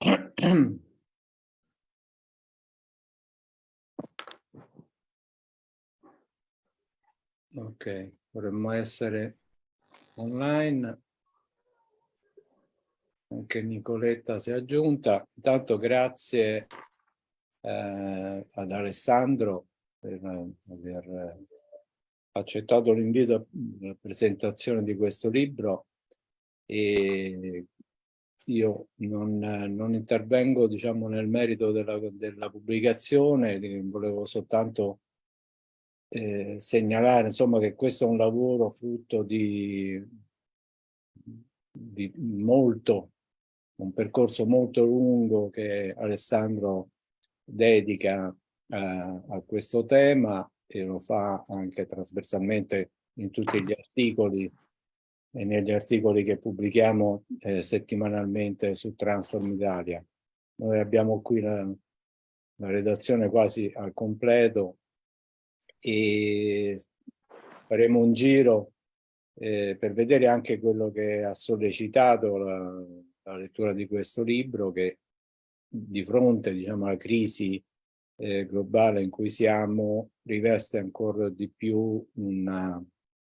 Ok, dovremmo essere online. Anche Nicoletta si è aggiunta. Intanto grazie eh, ad Alessandro per aver accettato l'invito alla presentazione di questo libro e io non, non intervengo diciamo, nel merito della, della pubblicazione, volevo soltanto eh, segnalare insomma, che questo è un lavoro frutto di, di molto, un percorso molto lungo che Alessandro dedica a, a questo tema e lo fa anche trasversalmente in tutti gli articoli e negli articoli che pubblichiamo eh, settimanalmente su Transform Italia. Noi abbiamo qui la, la redazione quasi al completo e faremo un giro eh, per vedere anche quello che ha sollecitato la, la, lettura di questo libro che di fronte diciamo, alla crisi eh, globale in cui siamo riveste ancora di più una,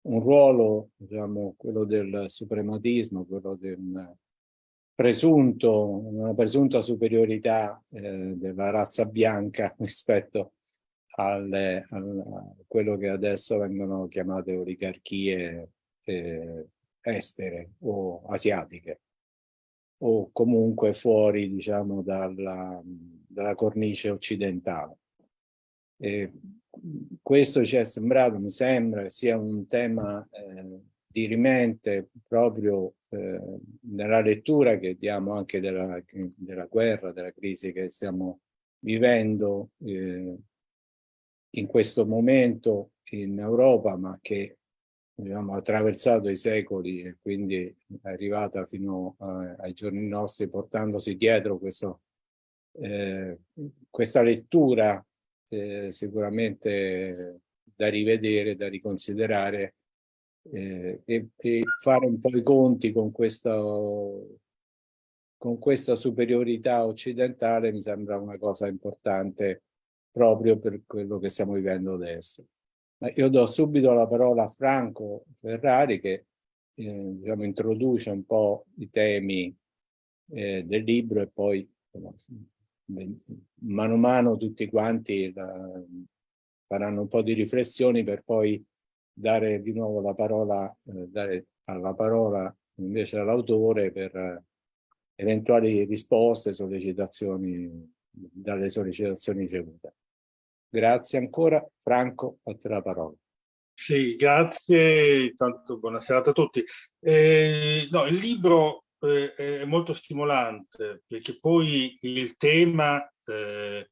un ruolo, diciamo, quello del suprematismo, quello del presunto, una presunta superiorità eh, della razza bianca rispetto alle, a quello che adesso vengono chiamate oligarchie eh, estere o asiatiche o comunque fuori diciamo dalla, dalla cornice occidentale. E questo ci è sembrato, mi sembra, sia un tema eh, dirimente proprio eh, nella lettura che diamo anche della, della, guerra, della crisi che stiamo vivendo eh, in questo momento in Europa, ma che ha attraversato i secoli e quindi è arrivata fino a, ai giorni nostri portandosi dietro questo, eh, questa lettura eh, sicuramente da rivedere, da riconsiderare eh, e, e, fare un po' i conti con questa, con questa superiorità occidentale mi sembra una cosa importante proprio per quello che stiamo vivendo adesso. Ma io do subito la parola a Franco Ferrari che eh, diciamo, introduce un po' i temi eh, del libro e poi mano a mano tutti quanti la, faranno un po' di riflessioni per poi dare di nuovo la parola, eh, dare alla parola invece all'autore per eh, eventuali risposte, sollecitazioni dalle sollecitazioni ricevute. Grazie ancora. Franco, a te la parola. Sì, grazie. Intanto buonasera a tutti. Eh, no, il libro eh, è molto stimolante perché poi il tema eh,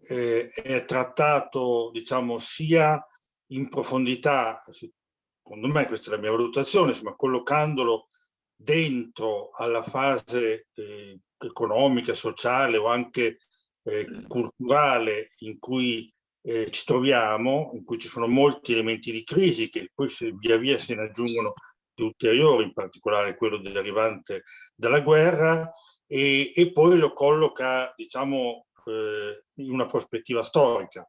è trattato, diciamo, sia in profondità, secondo me questa è la mia valutazione, insomma, collocandolo dentro alla fase eh, economica, sociale o anche eh, culturale in cui eh, ci troviamo, in cui ci sono molti elementi di crisi che poi via via se ne aggiungono di ulteriori, in particolare quello derivante dalla guerra, e, e poi lo colloca, diciamo, eh, in una prospettiva storica.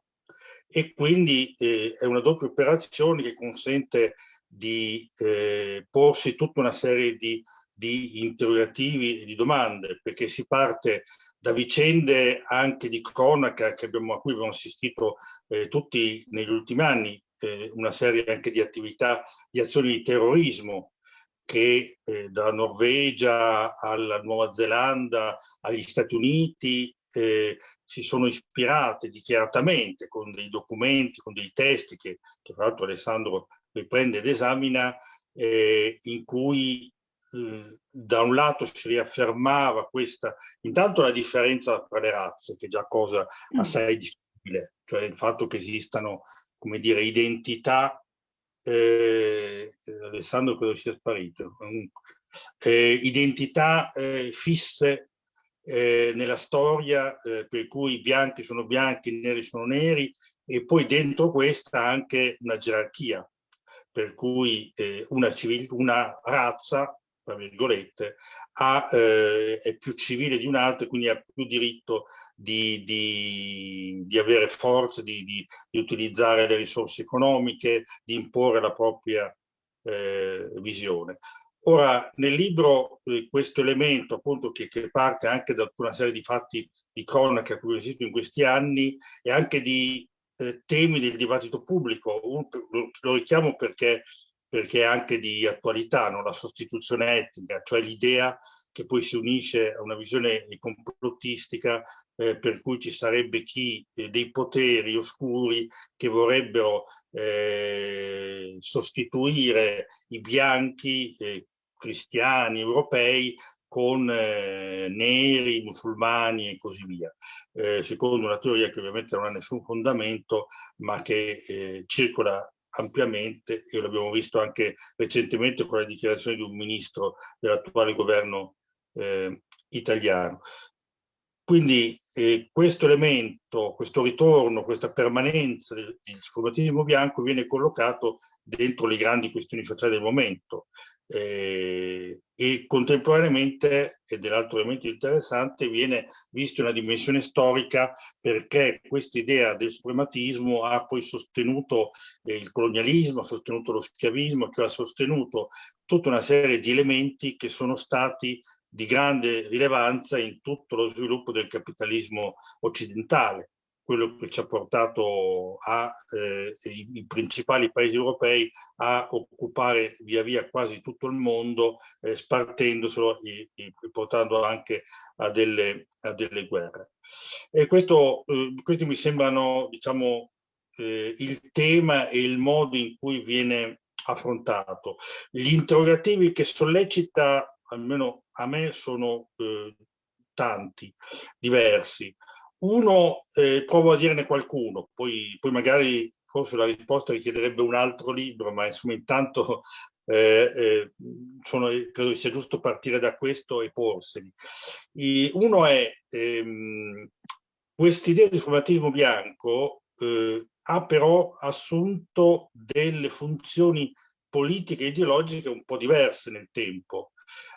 E quindi eh, è una doppia operazione che consente di eh, porsi tutta una serie di di interrogativi e di domande, perché si parte da vicende anche di cronaca abbiamo, a cui abbiamo assistito eh, tutti negli ultimi anni, eh, una serie anche di attività, di azioni di terrorismo che eh, dalla Norvegia alla Nuova Zelanda, agli Stati Uniti, eh, si sono ispirate dichiaratamente con dei documenti, con dei testi che, che tra l'altro Alessandro riprende ed esamina, eh, in cui da un lato si riaffermava questa, intanto la differenza tra le razze, che è già cosa mm. assai discutibile, cioè il fatto che esistano, come dire, identità, eh, Alessandro credo sia sparito, eh, identità eh, fisse eh, nella storia, eh, per cui i bianchi sono bianchi, i neri sono neri, e poi dentro questa anche una gerarchia, per cui eh, una, una razza tra virgolette, ha, eh, è più civile di un altro e quindi ha più diritto di, di, di avere forza, di, di, utilizzare le risorse economiche, di imporre la propria eh, visione. Ora, nel libro eh, questo elemento, appunto, che, che, parte anche da una serie di fatti di cronaca che ho visto in questi anni e anche di eh, temi del dibattito pubblico, lo, lo, richiamo perché, perché è anche di attualità, no? la sostituzione etnica, cioè l'idea che poi si unisce a una visione complottistica eh, per cui ci sarebbe chi eh, dei poteri oscuri che vorrebbero eh, sostituire i bianchi eh, cristiani europei con eh, neri, musulmani e così via, eh, secondo una teoria che ovviamente non ha nessun fondamento, ma che circola ampiamente e l'abbiamo visto anche recentemente con la dichiarazione di un ministro dell'attuale governo eh, italiano. Quindi eh, questo elemento, questo ritorno, questa permanenza del, del scomatismo bianco viene collocato dentro le grandi questioni sociali del momento eh, e contemporaneamente, ed è l'altro elemento interessante, viene visto una dimensione storica perché questa idea del suprematismo ha poi sostenuto eh, il colonialismo, ha sostenuto lo schiavismo, cioè ha sostenuto tutta una serie di elementi che sono stati di grande rilevanza in tutto lo sviluppo del capitalismo occidentale, quello che ci ha portato a, eh, i, i, principali paesi europei a occupare via via quasi tutto il mondo, eh, spartendoselo e, e, portando anche a delle, a delle guerre. E questo, eh, questi mi sembrano, diciamo, eh, il tema e il modo in cui viene affrontato. Gli interrogativi che sollecita almeno a me sono eh, tanti, diversi. Uno, eh, provo a dirne qualcuno, poi, poi, magari forse la risposta richiederebbe un altro libro, ma insomma intanto eh, eh sono, credo sia giusto partire da questo e porseli. I, uno è ehm, quest'idea di sfumatismo bianco eh, ha però assunto delle funzioni politiche e ideologiche un po' diverse nel tempo.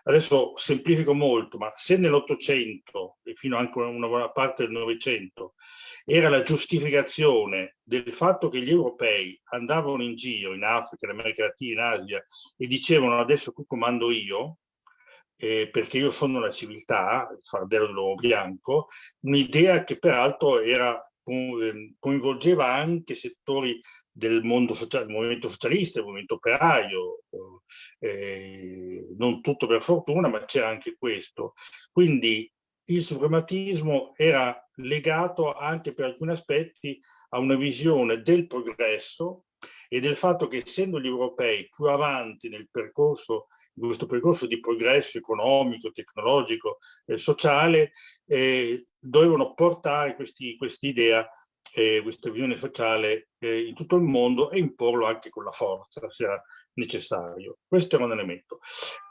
Adesso semplifico molto, ma se nell'Ottocento e fino anche a una buona parte del Novecento era la giustificazione del fatto che gli europei andavano in giro in Africa, in America Latina, in Asia e dicevano adesso qui comando io, eh, perché io sono la civiltà, il fardello dell'uomo bianco, un'idea che peraltro era coinvolgeva anche settori del mondo sociale, del movimento socialista, del movimento operaio, eh, non tutto per fortuna, ma c'era anche questo. Quindi il suprematismo era legato anche per alcuni aspetti a una visione del progresso e del fatto che essendo gli europei più avanti nel percorso questo percorso di progresso economico, tecnologico e sociale, eh, dovevano portare questa idea, eh, questa visione sociale eh, in tutto il mondo e imporlo anche con la forza, se era necessario. Questo era un elemento.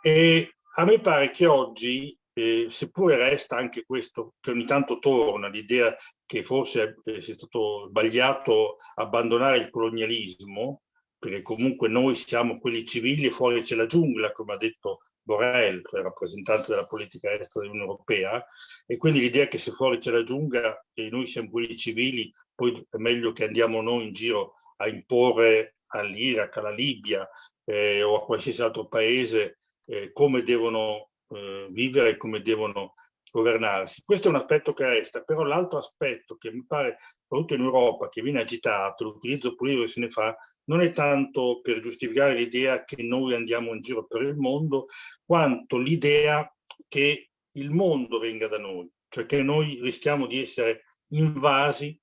E a me pare che oggi, eh, seppure resta anche questo, che ogni tanto torna l'idea che forse eh, sia stato sbagliato abbandonare il colonialismo, perché comunque noi siamo quelli civili e fuori c'è la giungla, come ha detto Borrell, cioè rappresentante della politica estera dell'Unione Europea, e quindi l'idea che se fuori c'è la giungla e noi siamo quelli civili, poi è meglio che andiamo noi in giro a imporre all'Iraq, alla Libia eh, o a qualsiasi altro paese eh, come devono eh, vivere come devono governarsi. Questo è un aspetto che resta, però l'altro aspetto che mi pare, soprattutto in Europa, che viene agitato, l'utilizzo politico che se ne fa, non è tanto per giustificare l'idea che noi andiamo in giro per il mondo, quanto l'idea che il mondo venga da noi, cioè che noi rischiamo di essere invasi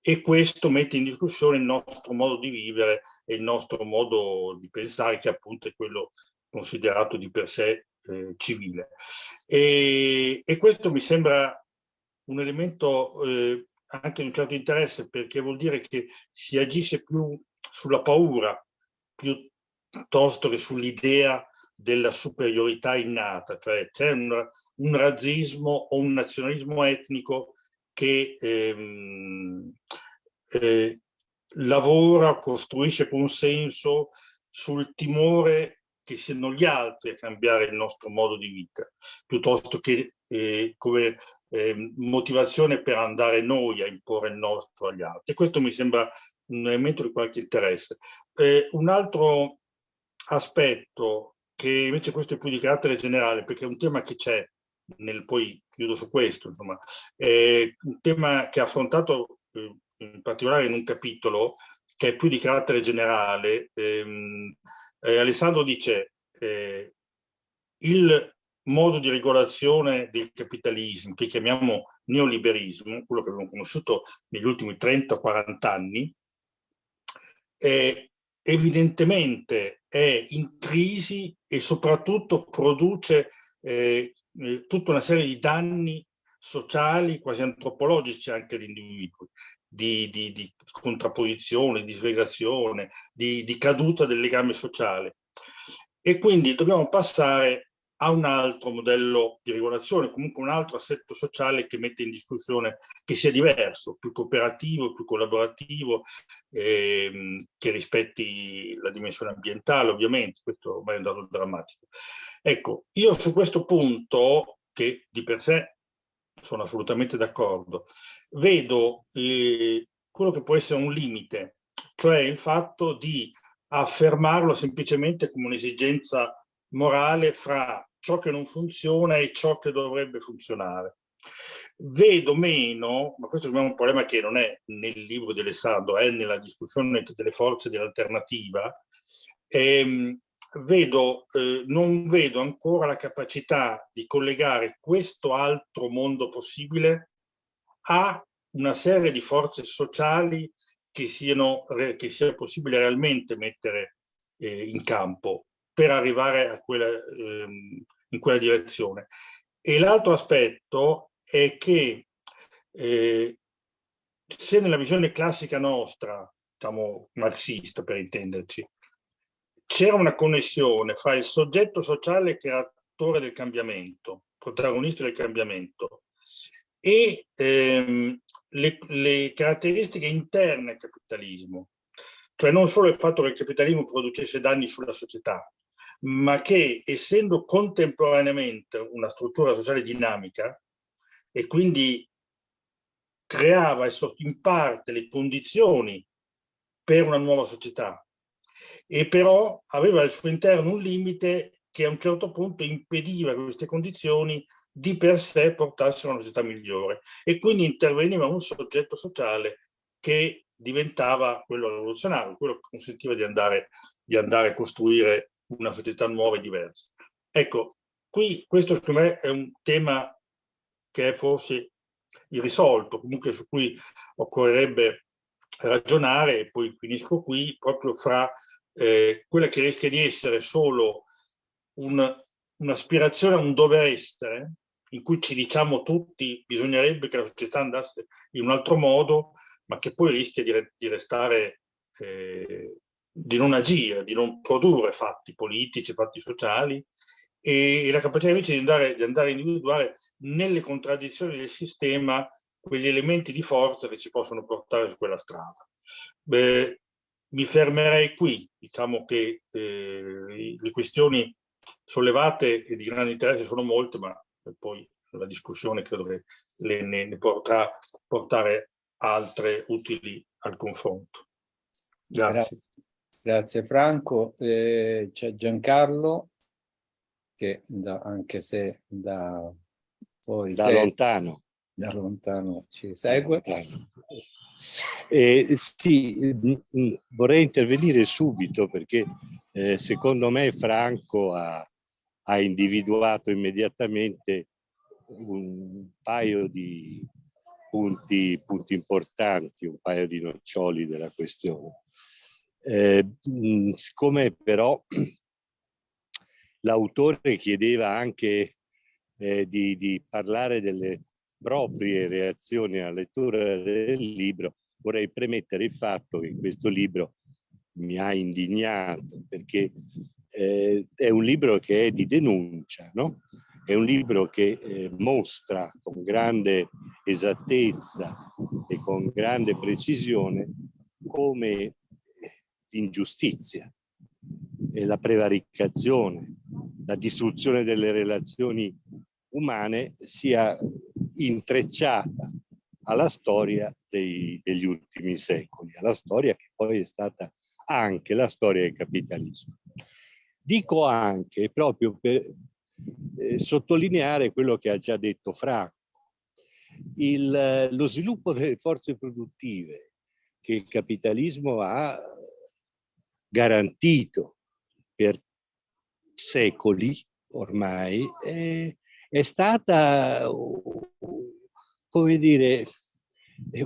e questo mette in discussione il nostro modo di vivere e il nostro modo di pensare, che appunto è quello considerato di per sé eh, civile. E, e, questo mi sembra un elemento eh, anche di un certo interesse perché vuol dire che si agisce più sulla paura piuttosto che sull'idea della superiorità innata, cioè c'è un, un, razzismo o un nazionalismo etnico che ehm, eh, lavora, costruisce consenso sul timore che siano gli altri a cambiare il nostro modo di vita, piuttosto che eh, come eh, motivazione per andare noi a imporre il nostro agli altri. Questo mi sembra un elemento di qualche interesse. Eh, un altro aspetto, che invece questo è più di carattere generale, perché è un tema che c'è, nel, poi chiudo su questo, insomma, è un tema che ha affrontato eh, in particolare in un capitolo che è più di carattere generale. Ehm, eh, Alessandro dice eh, il modo di regolazione del capitalismo, che chiamiamo neoliberismo, quello che abbiamo conosciuto negli ultimi 30-40 anni, eh, evidentemente è in crisi e soprattutto produce eh, eh, tutta una serie di danni sociali, quasi antropologici anche agli individui, di, di, di, contrapposizione, di svegazione, di, di caduta del legame sociale. E quindi dobbiamo passare a un altro modello di regolazione, comunque un altro assetto sociale che mette in discussione, che sia diverso, più cooperativo, più collaborativo, ehm, che rispetti la dimensione ambientale ovviamente, questo ormai è un dato drammatico. Ecco, io su questo punto, che di per sé sono assolutamente d'accordo, vedo eh, quello che può essere un limite, cioè il fatto di affermarlo semplicemente come un'esigenza morale fra ciò che non funziona e ciò che dovrebbe funzionare. Vedo meno, ma questo è un problema che non è nel libro di Alessandro, è nella discussione delle forze dell'alternativa, ehm, vedo, eh, non vedo ancora la capacità di collegare questo altro mondo possibile a una serie di forze sociali che, siano, che sia possibile realmente mettere eh, in campo per arrivare a quella, ehm, in quella direzione. E l'altro aspetto è che eh, se nella visione classica nostra, diciamo marxista per intenderci, c'era una connessione fra il soggetto sociale attore del cambiamento, protagonista del cambiamento, e ehm, le, le, caratteristiche interne al capitalismo, cioè non solo il fatto che il capitalismo producesse danni sulla società, ma che essendo contemporaneamente una struttura sociale dinamica e quindi creava in parte le condizioni per una nuova società e però aveva al suo interno un limite che a un certo punto impediva che queste condizioni di per sé portassero a una società migliore e quindi interveniva un soggetto sociale che diventava quello rivoluzionario, quello che consentiva di andare, di andare a costruire una società nuova e diversa. Ecco, qui questo secondo me è un tema che è forse irrisolto, comunque su cui occorrerebbe ragionare, e poi finisco qui, proprio fra eh, quella che rischia di essere solo un'aspirazione un a un dover essere, in cui ci diciamo tutti bisognerebbe che la società andasse in un altro modo, ma che poi rischia di, di restare eh, di non agire, di non produrre fatti politici, fatti sociali e, la capacità invece di andare, di andare a individuare nelle contraddizioni del sistema quegli elementi di forza che ci possono portare su quella strada. Beh, mi fermerei qui, diciamo che eh, le questioni sollevate e di grande interesse sono molte, ma poi la discussione credo che le, ne, ne potrà portare altre utili al confronto. Grazie. Grazie Franco. Eh, C'è Giancarlo che da, anche se da, poi da segue, lontano. Da lontano ci segue. Eh, sì, mm, mm, vorrei intervenire subito perché eh, secondo me Franco ha, ha individuato immediatamente un paio di punti, punti importanti, un paio di noccioli della questione. Eh, siccome però l'autore chiedeva anche eh, di, di, parlare delle proprie reazioni alla lettura del libro, vorrei premettere il fatto che questo libro mi ha indignato perché eh, è un libro che è di denuncia, no? È un libro che eh, mostra con grande esattezza e con grande precisione come l'ingiustizia la prevaricazione, la distruzione delle relazioni umane sia intrecciata alla storia dei, degli ultimi secoli, alla storia che poi è stata anche la storia del capitalismo. Dico anche proprio per eh, sottolineare quello che ha già detto Franco, il, lo sviluppo delle forze produttive che il capitalismo ha garantito per secoli ormai è, è stata, come dire,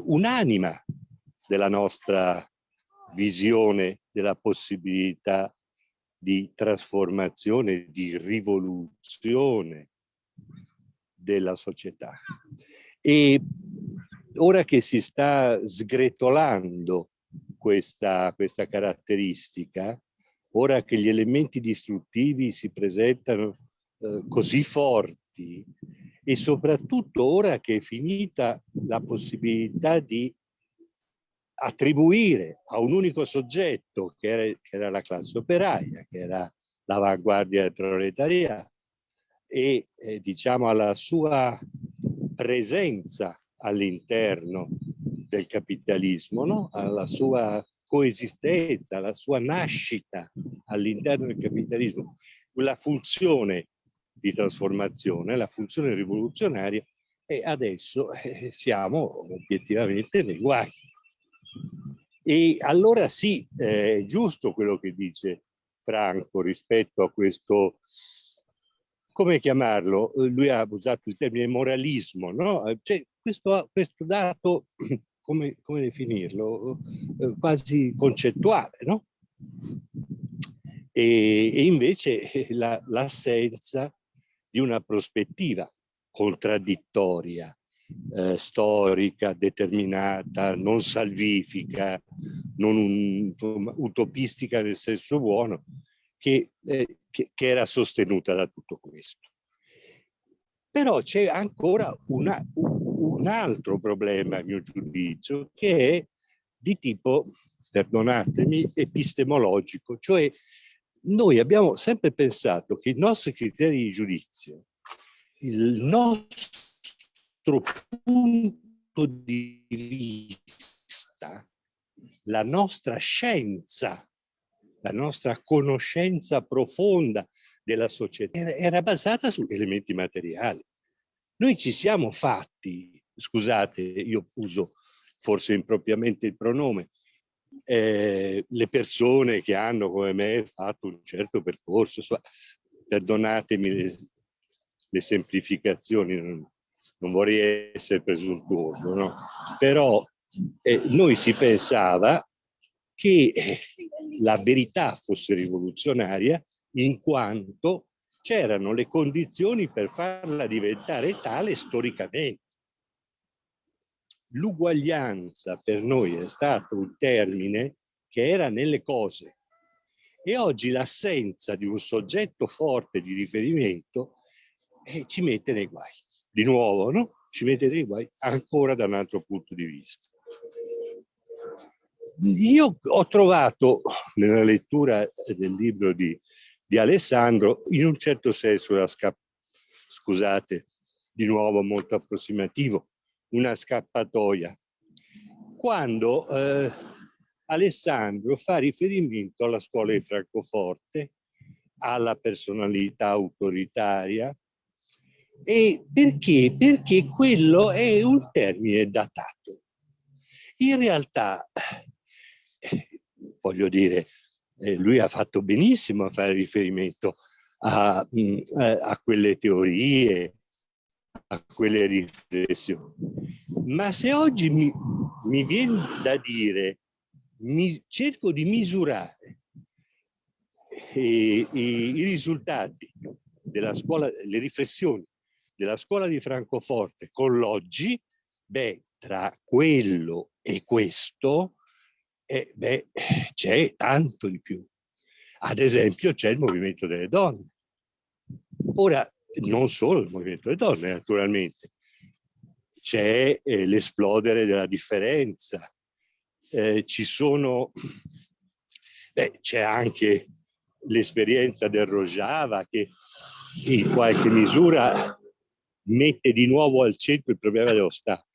un'anima della nostra visione della possibilità di trasformazione, di rivoluzione della società. E ora che si sta sgretolando questa, questa caratteristica, ora che gli elementi distruttivi si presentano eh, così forti e soprattutto ora che è finita la possibilità di attribuire a un unico soggetto che era, che era la classe operaia, che era l'avanguardia del proletariato e eh, diciamo alla sua presenza all'interno del capitalismo, no? alla sua coesistenza, alla sua nascita all'interno del capitalismo, la funzione di trasformazione, la funzione rivoluzionaria e adesso eh, siamo obiettivamente nei guai. E allora sì, è giusto quello che dice Franco rispetto a questo, come chiamarlo? Lui ha usato il termine moralismo, no? Cioè, questo, questo dato, come, come definirlo? Eh, quasi concettuale, no? E, e invece l'assenza la, di una prospettiva contraddittoria, eh, storica, determinata, non salvifica, non un, utopistica nel senso buono, che, eh, che, che, era sostenuta da tutto questo. Però c'è ancora una, un altro problema, a mio giudizio, che è di tipo, perdonatemi, epistemologico, cioè noi abbiamo sempre pensato che i nostri criteri di giudizio, il nostro punto di vista, la nostra scienza, la nostra conoscenza profonda della società era basata su elementi materiali. Noi ci siamo fatti, scusate, io uso forse impropriamente il pronome, eh, le persone che hanno come me fatto un certo percorso, so, perdonatemi le, le semplificazioni, non, non, vorrei essere presuntuoso, no? però eh, noi si pensava che eh, la verità fosse rivoluzionaria in quanto c'erano le condizioni per farla diventare tale storicamente l'uguaglianza per noi è stato un termine che era nelle cose e oggi l'assenza di un soggetto forte di riferimento eh, ci mette nei guai. Di nuovo, no? Ci mette nei guai ancora da un altro punto di vista. Io ho trovato nella lettura del libro di, di Alessandro, in un certo senso, la scusate, di nuovo molto approssimativo, una scappatoia. Quando eh, Alessandro fa riferimento alla scuola di Francoforte, alla personalità autoritaria, e perché? Perché quello è un termine datato. In realtà, eh, voglio dire, eh, lui ha fatto benissimo a fare riferimento a, mm, eh, a quelle teorie, a quelle riflessioni. Ma se oggi mi, mi viene da dire, mi, cerco di misurare i, i, i risultati della scuola, le riflessioni della scuola di Francoforte con l'oggi, beh, tra quello e questo, eh, beh, c'è tanto di più. Ad esempio c'è il movimento delle donne. Ora, non solo il movimento delle donne naturalmente, c'è eh, l'esplodere della differenza, eh, ci sono, c'è anche l'esperienza del Rojava che in qualche misura mette di nuovo al centro il problema dello Stato,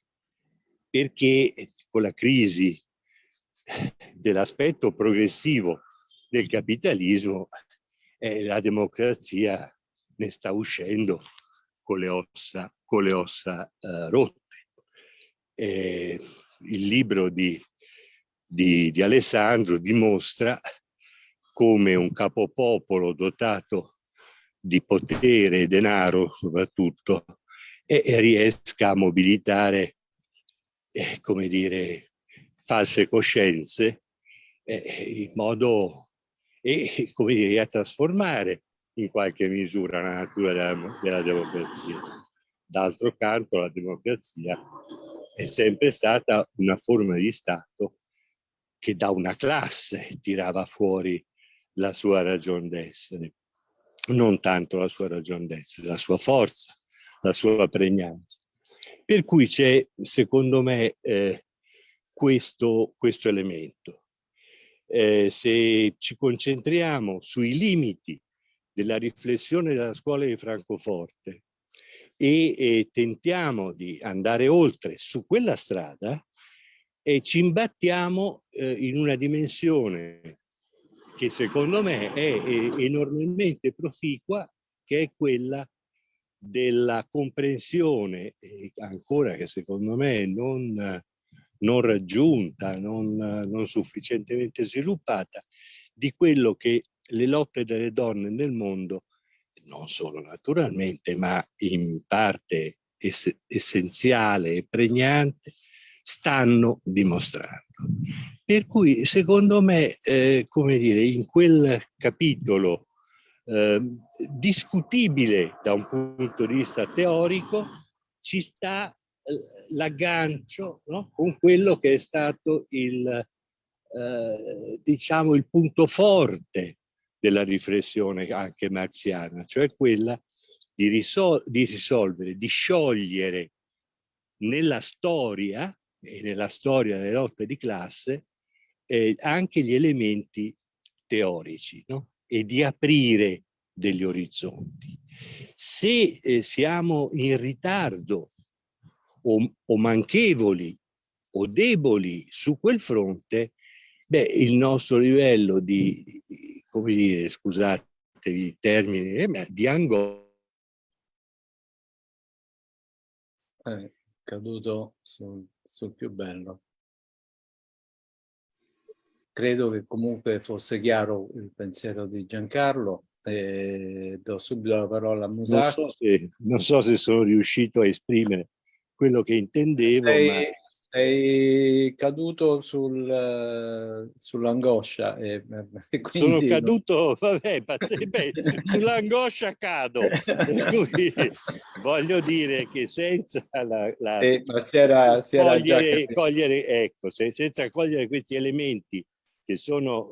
perché con la crisi dell'aspetto progressivo del capitalismo eh, la democrazia ne sta uscendo con le ossa, con le ossa eh, rotte. Eh, il libro di, di, di Alessandro dimostra come un capopopolo dotato di potere e denaro soprattutto e, e riesca a mobilitare, eh, come dire, false coscienze eh, in modo e come dire, a trasformare in qualche misura la natura della, della democrazia. D'altro canto la democrazia è sempre stata una forma di Stato che da una classe tirava fuori la sua ragione d'essere, non tanto la sua ragione d'essere, la sua forza, la sua pregnanza. Per cui c'è, secondo me, eh, questo, questo elemento. Eh, se ci concentriamo sui limiti della riflessione della scuola di Francoforte. E, e tentiamo di andare oltre su quella strada, e ci imbattiamo eh, in una dimensione che secondo me è, è enormemente proficua, che è quella della comprensione, ancora che secondo me non, non raggiunta, non, non sufficientemente sviluppata, di quello che le lotte delle donne nel mondo, non solo naturalmente, ma in parte ess essenziale e pregnante, stanno dimostrando. Per cui secondo me, eh, come dire, in quel capitolo eh, discutibile da un punto di vista teorico, ci sta eh, l'aggancio no? con quello che è stato il, eh, diciamo, il punto forte della riflessione anche marziana, cioè quella di, risol di risolvere, di sciogliere nella storia e nella storia delle lotte di classe eh, anche gli elementi teorici no? e di aprire degli orizzonti. Se eh, siamo in ritardo o, o, manchevoli o deboli su quel fronte, beh, il nostro livello di, come dire, scusatevi i termini, eh, di angoscia. Eh, caduto sul, sul più bello. Credo che comunque fosse chiaro il pensiero di Giancarlo. E do subito la parola a Musato. Non so se, non so se sono riuscito a esprimere quello che intendevo. Sei, ma... sei caduto sul, sull'angoscia. E, e sono caduto, vabbè, sull'angoscia cado. cui voglio dire che senza la, la eh, si era, si era cogliere, cogliere, ecco, se, senza cogliere questi elementi che sono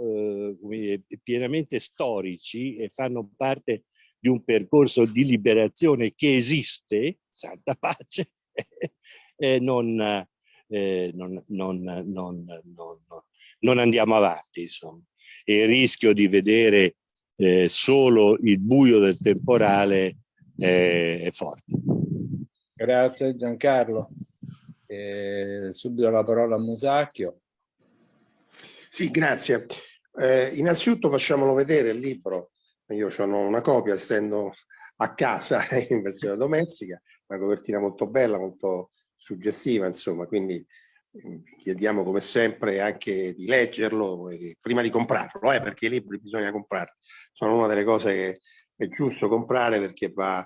eh, pienamente storici e fanno parte di un percorso di liberazione che esiste, santa pace, eh, non, eh, non, non, non, andiamo avanti. Insomma. E il rischio di vedere eh, solo il buio del temporale è forte. Grazie Giancarlo. subito la parola a Musacchio. Sì, grazie. Eh, innanzitutto facciamolo vedere il libro. Io ho una copia, essendo a casa in versione domestica, una copertina molto bella, molto suggestiva, insomma, quindi mm, chiediamo come sempre anche di leggerlo prima di comprarlo, eh, perché i libri bisogna comprarli. Sono una delle cose che è giusto comprare perché va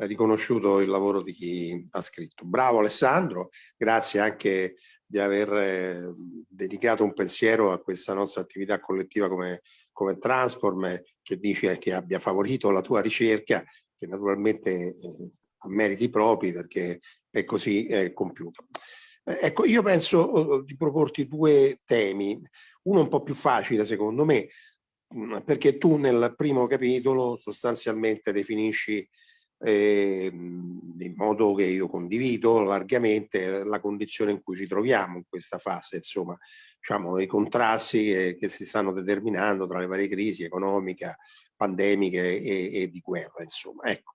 riconosciuto il lavoro di chi ha scritto. Bravo Alessandro, grazie anche di aver eh, dedicato un pensiero a questa nostra attività collettiva come, come Transform, che dice che abbia favorito la tua ricerca, che naturalmente eh, ha meriti propri perché è così eh, compiuta. ecco, io penso oh, di proporti due temi, uno un po' più facile secondo me, mm, perché tu nel primo capitolo sostanzialmente definisci eh, in modo che io condivido largamente la condizione in cui ci troviamo in questa fase, insomma, diciamo, i contrasti eh, che si stanno determinando tra le varie crisi economica, pandemiche e, e di guerra, insomma. Ecco.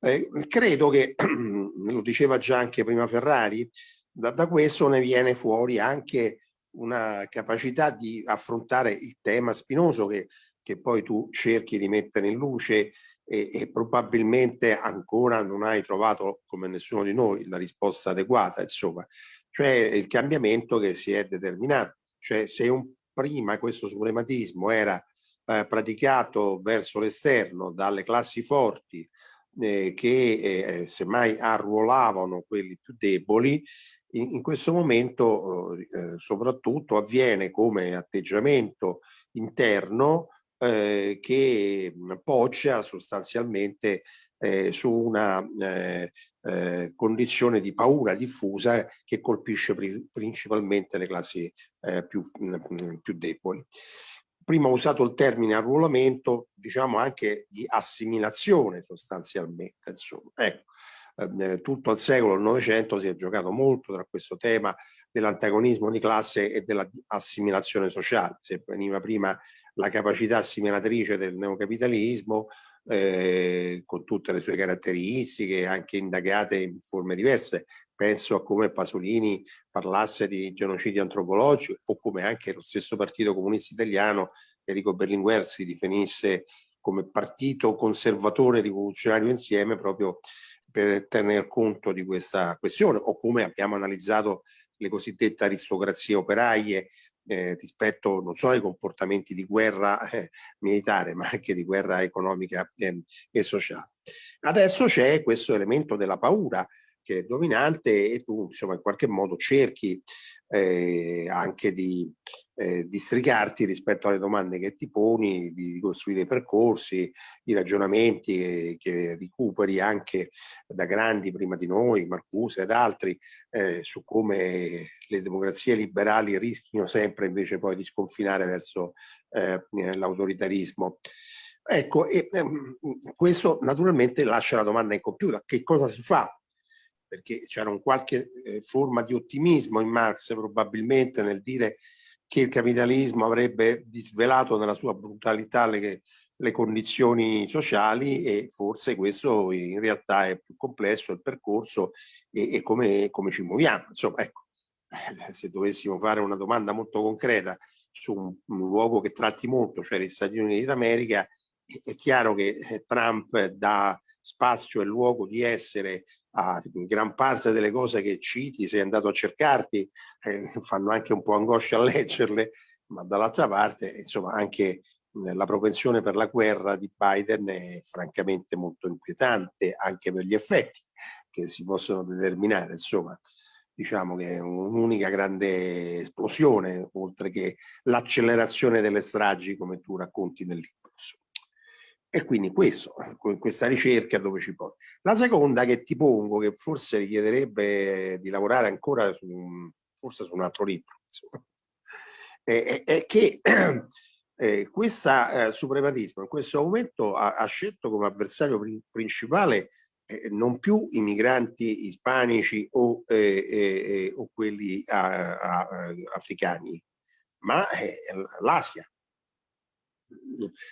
Eh, credo che, lo diceva già anche prima Ferrari, da, da, questo ne viene fuori anche una capacità di affrontare il tema spinoso che, che poi tu cerchi di mettere in luce e, e, probabilmente ancora non hai trovato, come nessuno di noi, la risposta adeguata, insomma, cioè il cambiamento che si è determinato. Cioè se un, prima questo suprematismo era eh, praticato verso l'esterno dalle classi forti eh, che eh, semmai arruolavano quelli più deboli, in, in questo momento eh, soprattutto avviene come atteggiamento interno eh, che poggia sostanzialmente eh, su una eh, eh, condizione di paura diffusa che colpisce pri principalmente le classi eh, più, mh, più deboli. Prima ho usato il termine arruolamento, diciamo anche di assimilazione sostanzialmente. Insomma. Ecco, eh, tutto il secolo il Novecento si è giocato molto tra questo tema dell'antagonismo di classe e dell'assimilazione sociale. Se veniva prima la capacità assimilatrice del neocapitalismo, eh, con tutte le sue caratteristiche, anche indagate in forme diverse. Penso a come Pasolini parlasse di genocidio antropologico o come anche lo stesso Partito Comunista Italiano, Enrico Berlinguer, si definisse come partito conservatore rivoluzionario insieme proprio per tener conto di questa questione o come abbiamo analizzato le cosiddette aristocrazie operaie eh, rispetto non solo ai comportamenti di guerra eh, militare ma anche di guerra economica eh, e sociale. Adesso c'è questo elemento della paura che è dominante e tu insomma in qualche modo cerchi eh, anche di eh, districarti rispetto alle domande che ti poni, di costruire percorsi, i ragionamenti che, che recuperi anche da grandi prima di noi, Marcuse ed altri, eh, su come le democrazie liberali rischino sempre invece poi di sconfinare verso eh, l'autoritarismo. Ecco, e, ehm, questo naturalmente lascia la domanda incompiuta, che cosa si fa? Perché c'era un qualche eh, forma di ottimismo in Marx probabilmente nel dire che il capitalismo avrebbe disvelato nella sua brutalità le, le condizioni sociali e forse questo in realtà è più complesso il percorso e, e come, come, ci muoviamo. Insomma, ecco, eh, se dovessimo fare una domanda molto concreta su un, un luogo che tratti molto, cioè gli Stati Uniti d'America, è chiaro che eh, Trump dà spazio e luogo di essere a gran parte delle cose che citi, sei andato a cercarti, eh, fanno anche un po' angoscia a leggerle, ma dall'altra parte, insomma, anche la propensione per la guerra di Biden è francamente molto inquietante, anche per gli effetti che si possono determinare. Insomma, diciamo che è un'unica grande esplosione, oltre che l'accelerazione delle stragi, come tu racconti nel libro. E quindi questo, questa ricerca dove ci porta. La seconda che ti pongo, che forse richiederebbe di lavorare ancora su forse su un altro libro, è, è, che eh, questo eh, suprematismo in questo momento ha, ha scelto come avversario principale eh, non più i migranti ispanici o, eh, eh, eh, o quelli a, a, africani, ma l'Asia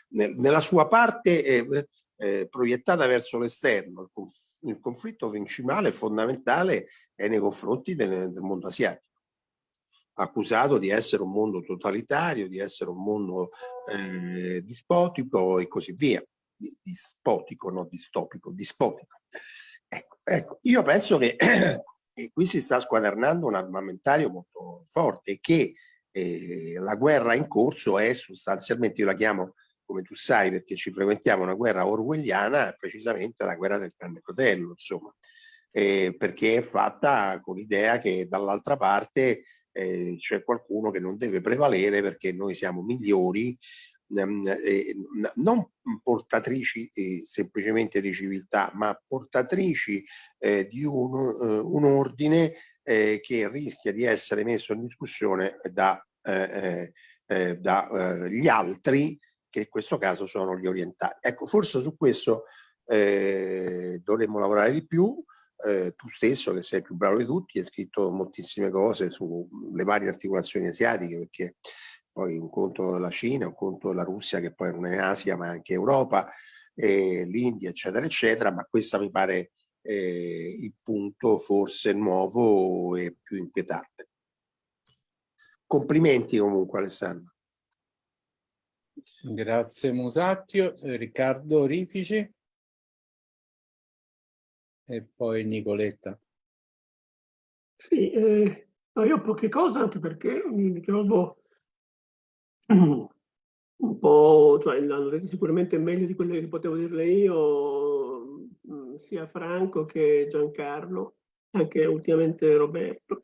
nella sua parte eh, eh, proiettata verso l'esterno. Il, conf il, conflitto principale e fondamentale è nei confronti del, del, mondo asiatico, accusato di essere un mondo totalitario, di essere un mondo eh, dispotico e così via. Dispotico, non distopico, dispotico. Ecco, ecco. io penso che qui si sta squadernando un armamentario molto forte che eh, la guerra in corso è sostanzialmente, io la chiamo come tu sai perché ci frequentiamo una guerra orwelliana, precisamente la guerra del grande fratello, insomma, eh, perché è fatta con l'idea che dall'altra parte eh, c'è qualcuno che non deve prevalere perché noi siamo migliori, ehm, eh, non portatrici eh, semplicemente di civiltà, ma portatrici eh, di un, eh, un ordine eh, che rischia di essere messo in discussione da, eh, eh, dagli eh, altri, che in questo caso sono gli orientali. Ecco, forse su questo eh, dovremmo lavorare di più, eh, tu stesso che sei più bravo di tutti, hai scritto moltissime cose sulle varie articolazioni asiatiche, perché poi un conto la Cina, un conto la Russia che poi non è Asia ma anche Europa, eh, l'India eccetera eccetera, ma questa mi pare eh, il punto forse nuovo e più inquietante. Complimenti comunque Alessandro. Grazie Musacchio, Riccardo Rifici e poi Nicoletta. Sì, eh, io ho poche cose anche perché mi trovo un po', cioè sicuramente meglio di quelle che potevo dirle io, sia Franco che Giancarlo, anche ultimamente Roberto.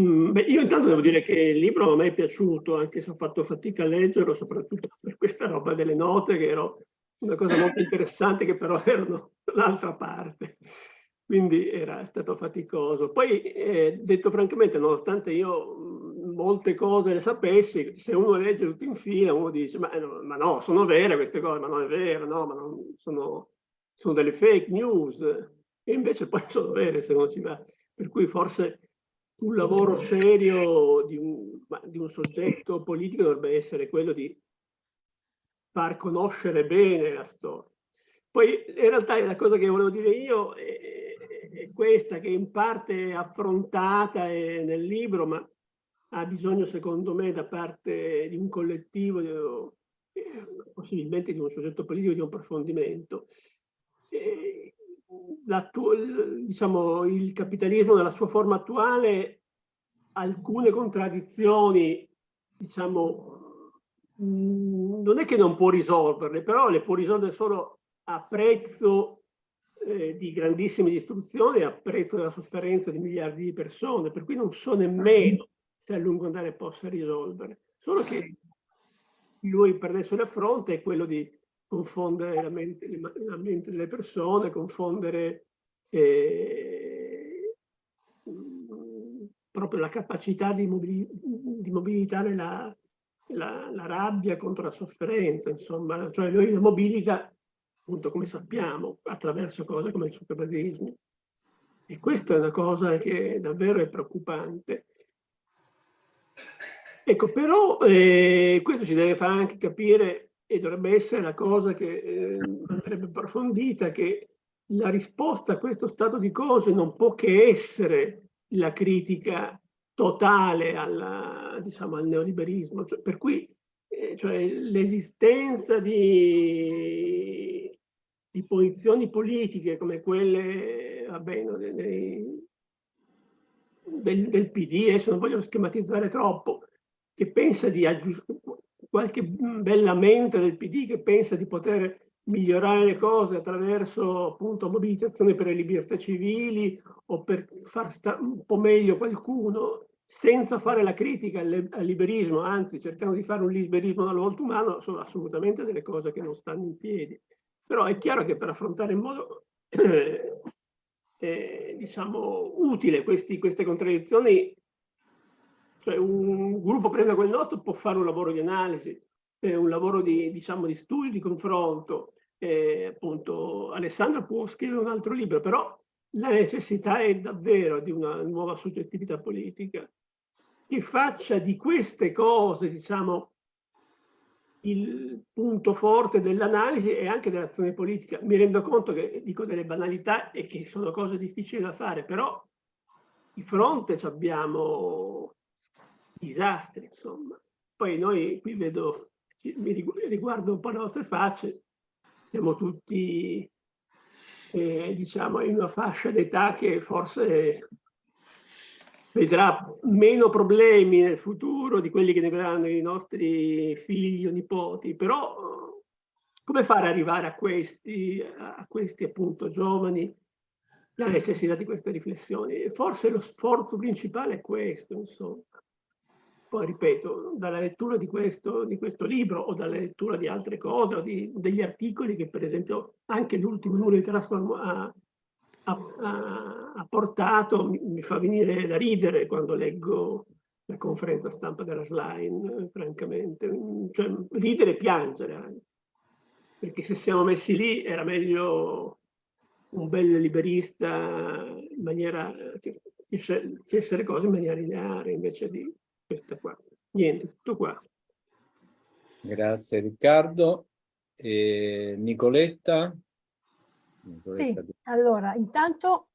Mm, beh, io intanto devo dire che il libro a me è piaciuto, anche se ho fatto fatica a leggerlo, soprattutto per questa roba delle note, che era una cosa molto interessante, che però erano l'altra parte. Quindi era stato faticoso. Poi, eh, detto francamente, nonostante io mm, molte cose le sapessi, se uno legge tutto in fila, uno dice, ma, no, ma no sono vere queste cose, ma non è vero, no, ma non, sono, sono delle fake news. E invece poi sono vere se uno ci va. Per cui forse un lavoro serio di un, di un, soggetto politico dovrebbe essere quello di far conoscere bene la storia. Poi in realtà la cosa che volevo dire io è, è questa che in parte è affrontata nel libro, ma ha bisogno secondo me da parte di un collettivo, possibilmente di un soggetto politico, di un approfondimento diciamo, il capitalismo nella sua forma attuale alcune contraddizioni, diciamo, mm, non è che non può risolverle, però le può risolvere solo a prezzo eh, di grandissime distruzioni, a prezzo della sofferenza di miliardi di persone, per cui non so nemmeno se a lungo andare possa risolvere. Solo che lui per adesso le affronta è quello di confondere la mente, la mente delle persone, confondere eh, proprio la capacità di, mobili, di mobilitare la, la, la, rabbia contro la sofferenza, insomma, cioè lui la mobilita, appunto come sappiamo, attraverso cose come il superbadismo. E questa è una cosa che davvero è preoccupante. Ecco, però eh, questo ci deve fare anche capire e dovrebbe essere la cosa che eh, andrebbe approfondita, che la risposta a questo stato di cose non può che essere la critica totale alla, diciamo, al neoliberismo, cioè, per cui eh, cioè, l'esistenza di, di, posizioni politiche come quelle vabbè, no, dei, del, del PD, adesso non voglio schematizzare troppo, che pensa di aggiustare qualche bella mente del PD che pensa di poter migliorare le cose attraverso appunto mobilitazione per le libertà civili o per far stare un po' meglio qualcuno senza fare la critica al, liberismo, anzi cercando di fare un liberismo dal volto umano, sono assolutamente delle cose che non stanno in piedi. Però è chiaro che per affrontare in modo eh, eh, diciamo utile questi, queste contraddizioni cioè un gruppo prende quel nostro può fare un lavoro di analisi, eh, un lavoro di, diciamo, di studio, di confronto. Eh, appunto, Alessandro può scrivere un altro libro, però la necessità è davvero di una nuova soggettività politica che faccia di queste cose, diciamo, il punto forte dell'analisi e anche dell'azione politica. Mi rendo conto che dico delle banalità e che sono cose difficili da fare, però di fronte abbiamo disastri, insomma. Poi noi qui vedo, mi riguardo un po' le nostre facce, siamo tutti, eh, diciamo, in una fascia d'età che forse vedrà meno problemi nel futuro di quelli che ne vedranno i nostri figli o nipoti, però come fare ad arrivare a questi, a questi appunto giovani la necessità di queste riflessioni? Forse lo sforzo principale è questo, insomma poi ripeto, dalla lettura di questo, di questo, libro o dalla lettura di altre cose o di, degli articoli che per esempio anche l'ultimo numero di Transform ha, ha, ha, portato, mi, mi, fa venire da ridere quando leggo la conferenza stampa della Schlein, francamente, cioè ridere e piangere, perché se siamo messi lì era meglio un bel liberista in maniera, che facesse le cose in maniera lineare invece di questa qua. Niente, tutto qua. Grazie Riccardo. E Nicoletta? Nicoletta. Sì, allora, intanto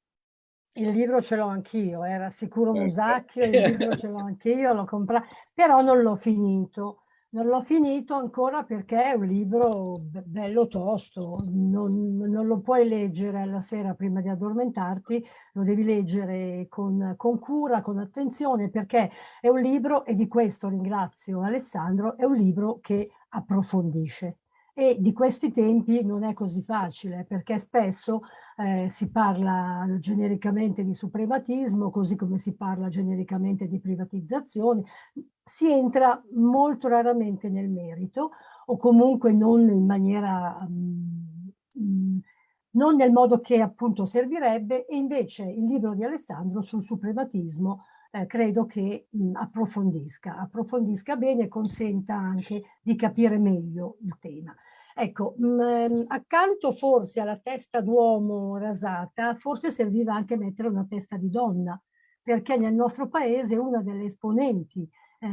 il libro ce l'ho anch'io, era sicuro. Musacchio, il libro ce l'ho anch'io, l'ho comprato, però non l'ho finito. Non l'ho finito ancora perché è un libro bello tosto, non, non, lo puoi leggere alla sera prima di addormentarti, lo devi leggere con, con, cura, con attenzione, perché è un libro, e di questo ringrazio Alessandro, è un libro che approfondisce. E di questi tempi non è così facile perché spesso eh, si parla genericamente di suprematismo così come si parla genericamente di privatizzazione, si entra molto raramente nel merito o comunque non in maniera, um, non nel modo che appunto servirebbe e invece il libro di Alessandro sul suprematismo eh, credo che mh, approfondisca, approfondisca bene e consenta anche di capire meglio il tema. Ecco, mh, ehm, accanto forse alla testa d'uomo rasata, forse serviva anche mettere una testa di donna, perché nel nostro paese una delle esponenti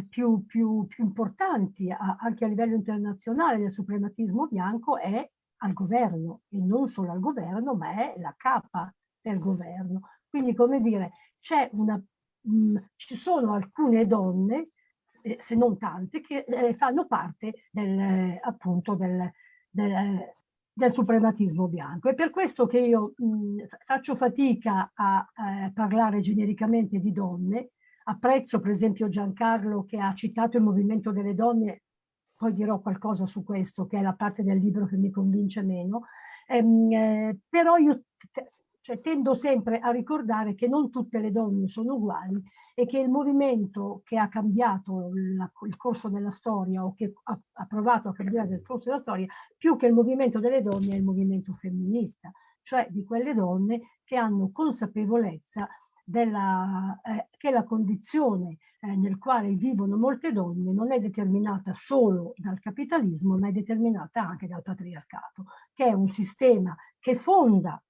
più, più, più, importanti a, anche a livello internazionale del suprematismo bianco è al governo e non solo al governo ma è la capa del governo. Quindi come dire, una mh, ci sono alcune donne, eh, se non tante, che eh, fanno parte del, appunto del, del, del, suprematismo bianco. È per questo che io mh, faccio fatica a eh, parlare genericamente di donne, apprezzo per esempio Giancarlo che ha citato il movimento delle donne, poi dirò qualcosa su questo, che è la parte del libro che mi convince meno, ehm, eh, però io cioè, tendo sempre a ricordare che non tutte le donne sono uguali e che il movimento che ha cambiato la, il corso della storia o che ha, ha, provato a cambiare il corso della storia, più che il movimento delle donne è il movimento femminista, cioè di quelle donne che hanno consapevolezza della, eh, che la condizione eh, nel quale vivono molte donne non è determinata solo dal capitalismo, ma è determinata anche dal patriarcato, che è un sistema che fonda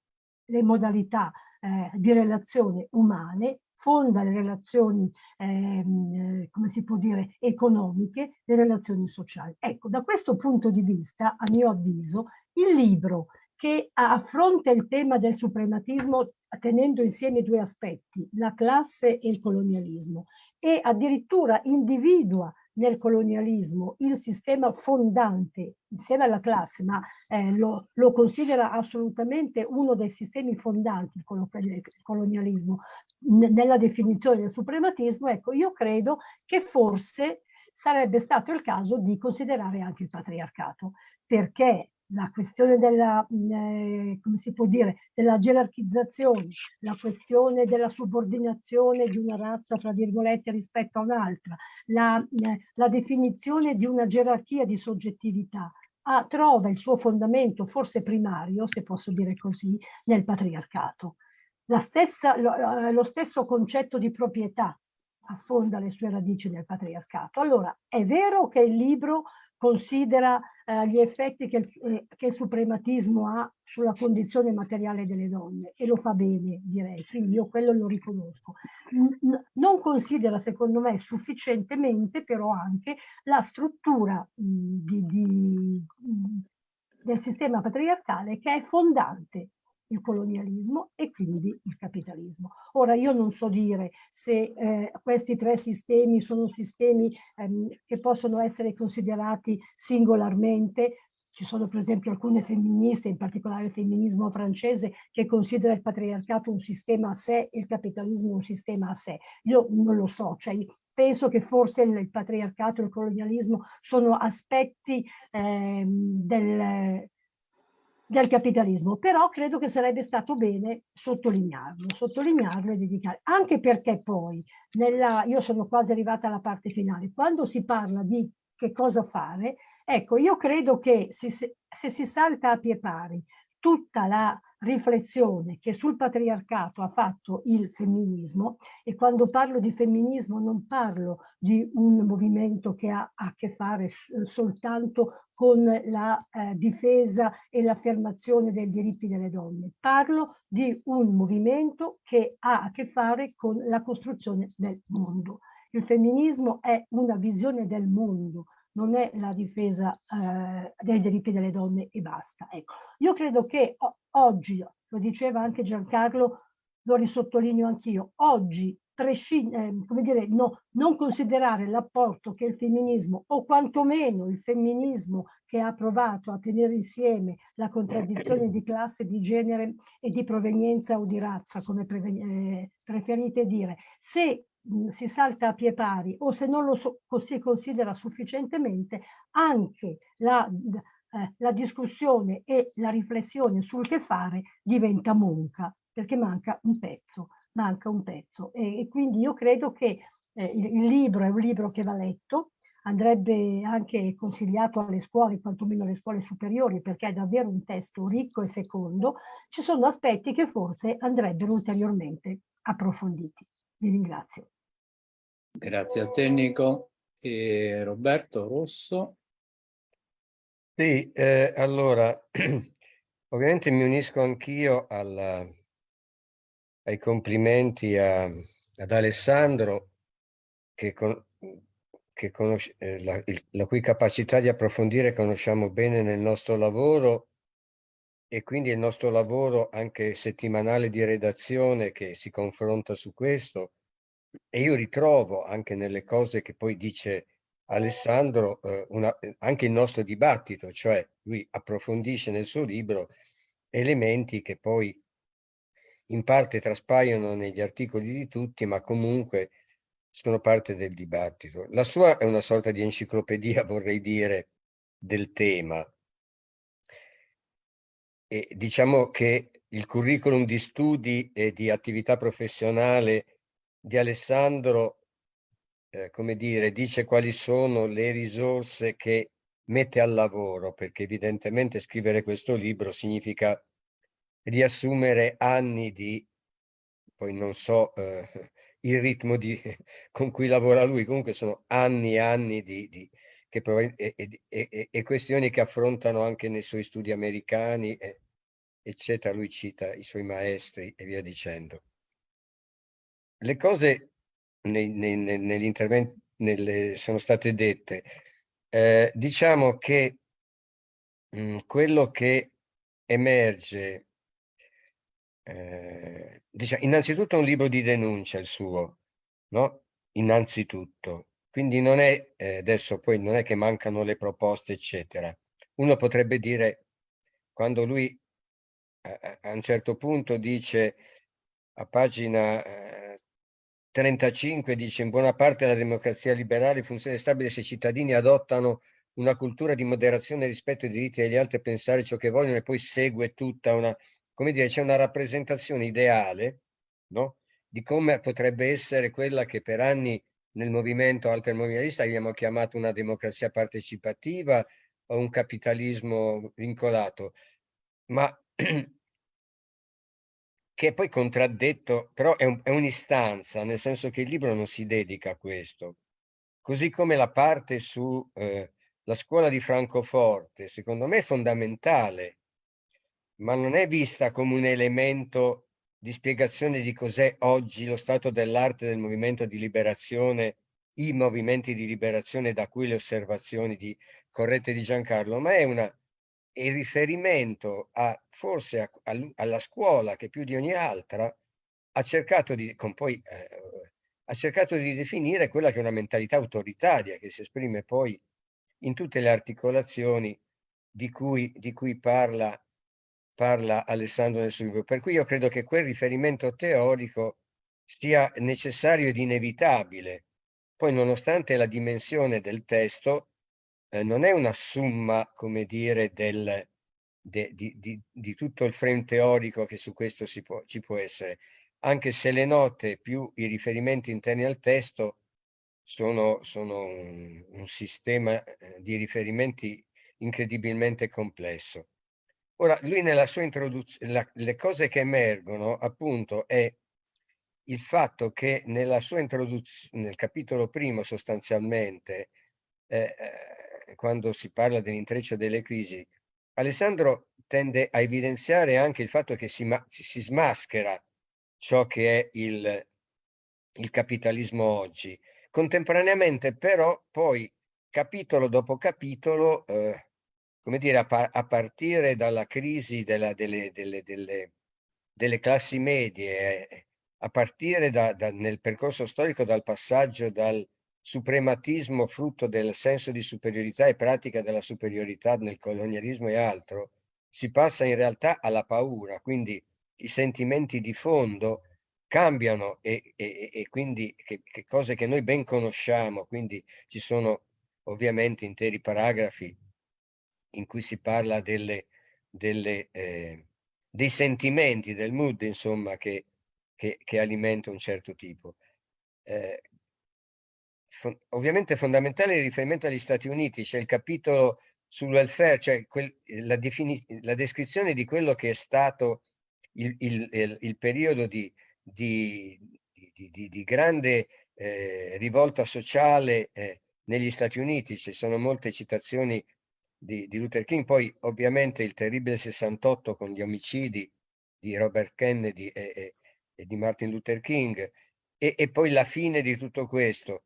le modalità eh, di relazione umane, fonda le relazioni, ehm, eh, come si può dire, economiche, le relazioni sociali. Ecco, da questo punto di vista, a mio avviso, il libro che affronta il tema del suprematismo tenendo insieme due aspetti, la classe e il colonialismo, e addirittura individua nel colonialismo il sistema fondante insieme alla classe, ma eh, lo, lo, considera assolutamente uno dei sistemi fondanti il colonialismo. Nella definizione del suprematismo, ecco io credo che forse sarebbe stato il caso di considerare anche il patriarcato, perché la questione della, eh, come si può dire, della gerarchizzazione, la questione della subordinazione di una razza, fra virgolette, rispetto a un'altra, la, eh, la, definizione di una gerarchia di soggettività, ah, trova il suo fondamento, forse primario, se posso dire così, nel patriarcato. Stessa, lo, eh, lo stesso concetto di proprietà affonda le sue radici nel patriarcato. Allora, è vero che il libro considera eh, gli effetti che, eh, che, il suprematismo ha sulla condizione materiale delle donne e lo fa bene direi, quindi io quello lo riconosco. N non considera secondo me sufficientemente però anche la struttura mh, di, di, mh, del sistema patriarcale che è fondante il colonialismo e quindi il capitalismo. Ora io non so dire se eh, questi tre sistemi sono sistemi ehm, che possono essere considerati singolarmente, ci sono per esempio alcune femministe, in particolare il femminismo francese, che considera il patriarcato un sistema a sé e il capitalismo un sistema a sé. Io non lo so, cioè penso che forse il patriarcato e il colonialismo sono aspetti eh, del, del capitalismo, però credo che sarebbe stato bene sottolinearlo, sottolinearlo e dedicare, anche perché poi, nella, io sono quasi arrivata alla parte finale, quando si parla di che cosa fare, ecco, io credo che se, se si salta a pie pari tutta la riflessione che sul patriarcato ha fatto il femminismo e quando parlo di femminismo non parlo di un movimento che ha a che fare soltanto con la eh, difesa e l'affermazione dei diritti delle donne, parlo di un movimento che ha a che fare con la costruzione del mondo. Il femminismo è una visione del mondo, non è la difesa eh, dei diritti delle donne e basta. Ecco, io credo che oggi, lo diceva anche Giancarlo, lo risottolineo anch'io, oggi eh, come dire, no, non considerare l'apporto che il femminismo, o quantomeno il femminismo che ha provato a tenere insieme la contraddizione di classe, di genere e di provenienza o di razza, come eh, preferite dire, se si salta a pie pari o se non lo so, si considera sufficientemente, anche la, eh, la discussione e la riflessione sul che fare diventa monca, perché manca un pezzo, manca un pezzo. E, e quindi io credo che eh, il, il libro è un libro che va letto, andrebbe anche consigliato alle scuole, quantomeno alle scuole superiori, perché è davvero un testo ricco e fecondo, ci sono aspetti che forse andrebbero ulteriormente approfonditi. Vi ringrazio. Grazie a te Nico. E Roberto Rosso. Sì, eh, allora, ovviamente mi unisco anch'io ai complimenti a, ad Alessandro che, con, che conosce, eh, la, il, la cui capacità di approfondire conosciamo bene nel nostro lavoro e quindi il nostro lavoro anche settimanale di redazione che si confronta su questo e io ritrovo anche nelle cose che poi dice Alessandro eh, una, anche il nostro dibattito, cioè lui approfondisce nel suo libro elementi che poi in parte traspaiono negli articoli di tutti, ma comunque sono parte del dibattito. La sua è una sorta di enciclopedia, vorrei dire, del tema, e diciamo che il curriculum di studi e di attività professionale di Alessandro, eh, come dire, dice quali sono le risorse che mette al lavoro, perché evidentemente scrivere questo libro significa riassumere anni di, poi non so eh, il ritmo di, con cui lavora lui, comunque sono anni e anni di, di che e, e, e, questioni che affrontano anche nei suoi studi americani, eccetera. Lui cita i suoi maestri e via dicendo. Le cose nei, nei, sono state dette. Eh, diciamo che mh, mm, quello che emerge, eh, diciamo, innanzitutto un libro di denuncia il suo, no? Innanzitutto quindi non è, eh, adesso poi non è che mancano le proposte, eccetera. Uno potrebbe dire, quando lui a, a un certo punto dice, a pagina eh, 35, dice in buona parte la democrazia liberale funziona stabile se i cittadini adottano una cultura di moderazione rispetto ai diritti degli altri e pensare ciò che vogliono e poi segue tutta una, come dire, c'è una rappresentazione ideale, no? Di come potrebbe essere quella che per anni nel movimento altermovialista abbiamo chiamato una democrazia partecipativa o un capitalismo vincolato, ma che è poi contraddetto, però è, un, è un'istanza, nel senso che il libro non si dedica a questo. Così come la parte su eh, la scuola di Francoforte, secondo me è fondamentale, ma non è vista come un elemento di spiegazione di cos'è oggi lo stato dell'arte del movimento di liberazione, i movimenti di liberazione da cui le osservazioni di corrette di Giancarlo, ma è una, il riferimento a, forse a, a, alla scuola che più di ogni altra ha cercato di, poi, eh, ha cercato di definire quella che è una mentalità autoritaria che si esprime poi in tutte le articolazioni di cui, di cui parla parla Alessandro nel suo libro. Per cui io credo che quel riferimento teorico sia necessario ed inevitabile. Poi nonostante la dimensione del testo eh, non è una somma, come dire, del, de, di, di, di, tutto il frame teorico che su questo può, ci può essere, anche se le note più i riferimenti interni al testo sono, sono un, un sistema eh, di riferimenti incredibilmente complesso. Ora, lui nella sua introduzione, le cose che emergono appunto è il fatto che nella sua introduzione, nel capitolo primo sostanzialmente, eh, eh, quando si parla dell'intreccio delle crisi, Alessandro tende a evidenziare anche il fatto che si, si smaschera ciò che è il, il capitalismo oggi. Contemporaneamente però poi capitolo dopo capitolo, eh, come dire, a, pa a, partire dalla crisi della, delle, delle, delle, delle, classi medie, a partire da, da, nel percorso storico dal passaggio dal suprematismo frutto del senso di superiorità e pratica della superiorità nel colonialismo e altro, si passa in realtà alla paura, quindi i sentimenti di fondo cambiano e, e, e quindi che, che, cose che noi ben conosciamo, quindi ci sono ovviamente interi paragrafi in cui si parla delle, delle, eh, dei sentimenti, del mood, insomma, che, che, che alimenta un certo tipo. Eh, ovviamente fondamentale il riferimento agli Stati Uniti, c'è il capitolo sul welfare, cioè la, la, descrizione di quello che è stato il, il, il, il periodo di, di, di, di grande eh, rivolta sociale eh, negli Stati Uniti, ci sono molte citazioni di, Luther King, poi ovviamente il terribile 68 con gli omicidi di Robert Kennedy e, e, e di Martin Luther King, e, e poi la fine di tutto questo,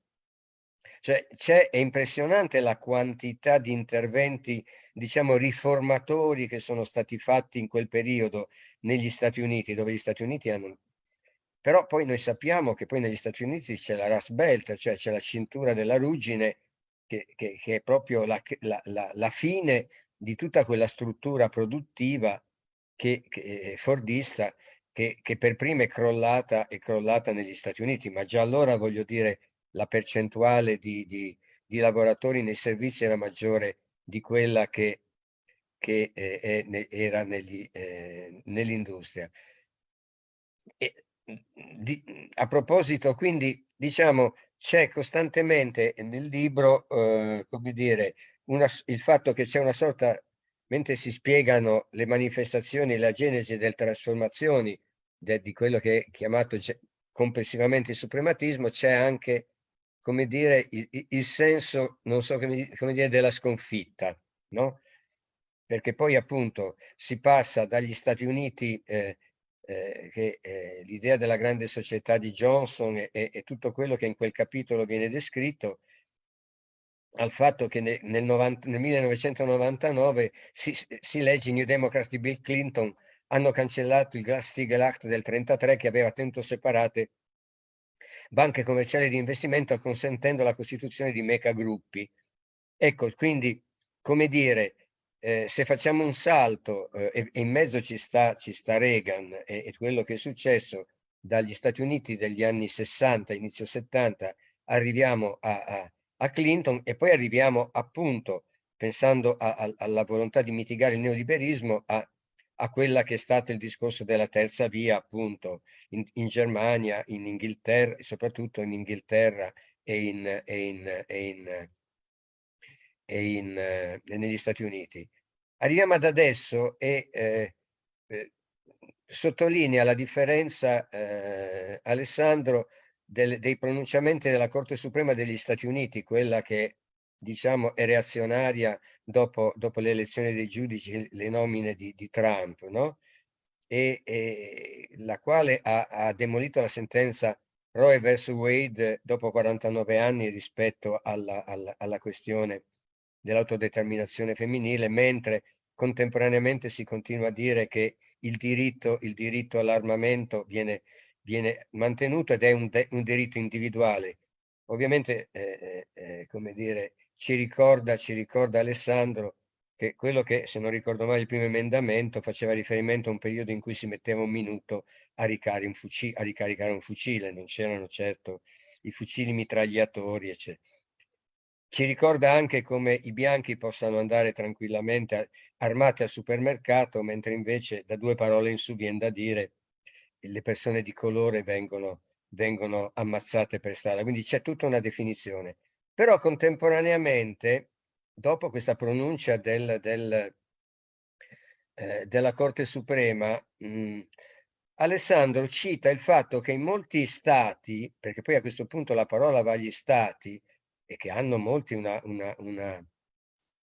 cioè, è impressionante la quantità di interventi, diciamo, riformatori che sono stati fatti in quel periodo negli Stati Uniti, dove gli Stati Uniti hanno... Però poi noi sappiamo che poi negli Stati Uniti c'è la Rust Belt, cioè c'è la cintura della ruggine, che, che, che è proprio la, la, la, fine di tutta quella struttura produttiva che, che fordista che, che per prima è crollata, è crollata negli Stati Uniti, ma già allora voglio dire la percentuale di, di, di lavoratori nei servizi era maggiore di quella che, che eh, era eh, nell'industria. a proposito, quindi, diciamo, c'è costantemente nel libro, eh, come dire, una, il fatto che c'è una sorta, mentre si spiegano le manifestazioni, la genesi delle trasformazioni de, di quello che è chiamato complessivamente il suprematismo, c'è anche come dire, il, il senso, non so come, come, dire, della sconfitta, no? Perché poi appunto si passa dagli Stati Uniti, eh, eh, che eh, l'idea della grande società di Johnson e, e, tutto quello che in quel capitolo viene descritto, al fatto che nel, nel, 90, nel 1999 si, si, legge New Democrats di Bill Clinton hanno cancellato il Glass-Steagall Act del 1933 che aveva tenuto separate banche commerciali di investimento consentendo la costituzione di meca gruppi. Ecco, quindi, come dire, eh, se facciamo un salto eh, e, in mezzo ci sta, ci sta Reagan e, e, quello che è successo dagli Stati Uniti degli anni 60, inizio 70, arriviamo a, a, a Clinton e poi arriviamo appunto, pensando a, alla volontà di mitigare il neoliberismo, a quella che è stato il discorso della terza via appunto in, in Germania, in Inghilterra, soprattutto in Inghilterra e, in, e, in, e, in, e, in, eh, negli Stati Uniti. Arriviamo ad adesso e eh, eh, sottolinea la differenza, eh, Alessandro, del, dei pronunciamenti della Corte Suprema degli Stati Uniti, quella che diciamo, è reazionaria dopo, dopo le elezioni dei giudici, le nomine di, di Trump, no? E, e, la quale ha, ha, demolito la sentenza Roe vs. Wade dopo 49 anni rispetto alla, alla, alla questione dell'autodeterminazione femminile, mentre contemporaneamente si continua a dire che il diritto, il diritto all'armamento viene, viene, mantenuto ed è un, un diritto individuale. Ovviamente, eh, eh, eh come dire, ci ricorda, ci ricorda Alessandro che quello che, se non ricordo male, il primo emendamento faceva riferimento a un periodo in cui si metteva un minuto a, un fucile, a ricaricare un fucile, non c'erano certo i fucili mitragliatori, eccetera. Ci ricorda anche come i bianchi possano andare tranquillamente armati al supermercato, mentre invece da due parole in su viene da dire le persone di colore vengono, vengono ammazzate per strada. Quindi c'è tutta una definizione. Però contemporaneamente, dopo questa pronuncia del, del, eh, della Corte Suprema, mh, Alessandro cita il fatto che in molti stati, perché poi a questo punto la parola va agli stati, e che hanno molti una, una, una,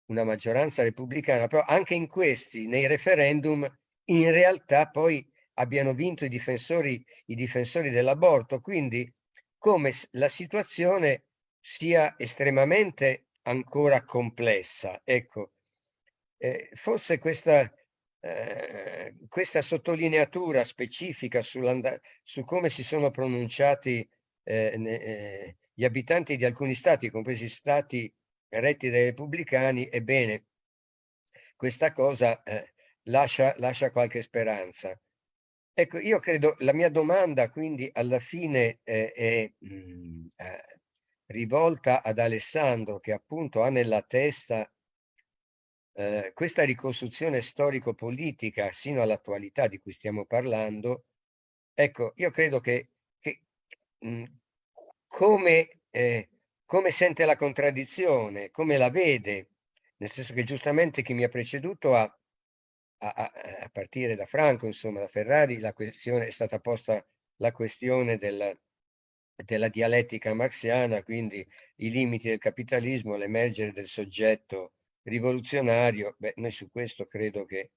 una maggioranza repubblicana, però anche in questi, nei referendum, in realtà poi abbiano vinto i difensori, i difensori dell'aborto, quindi come la situazione sia estremamente ancora complessa. Ecco, eh, forse questa, eh, questa sottolineatura specifica su come si sono pronunciati eh, eh, gli abitanti di alcuni stati, compresi stati retti dai repubblicani, ebbene, questa cosa eh, lascia, lascia qualche speranza. Ecco, io credo, la mia domanda quindi alla fine eh, è mh, mm, eh, rivolta ad Alessandro che appunto ha nella testa eh, questa ricostruzione storico-politica sino all'attualità di cui stiamo parlando. Ecco, io credo che, che mh, mm, come, eh, come sente la contraddizione, come la vede, nel senso che giustamente chi mi ha preceduto ha a, a, a, partire da Franco, insomma, da Ferrari, la questione è stata posta la questione del, della dialettica marxiana, quindi i limiti del capitalismo, l'emergere del soggetto rivoluzionario. Beh, noi su questo credo che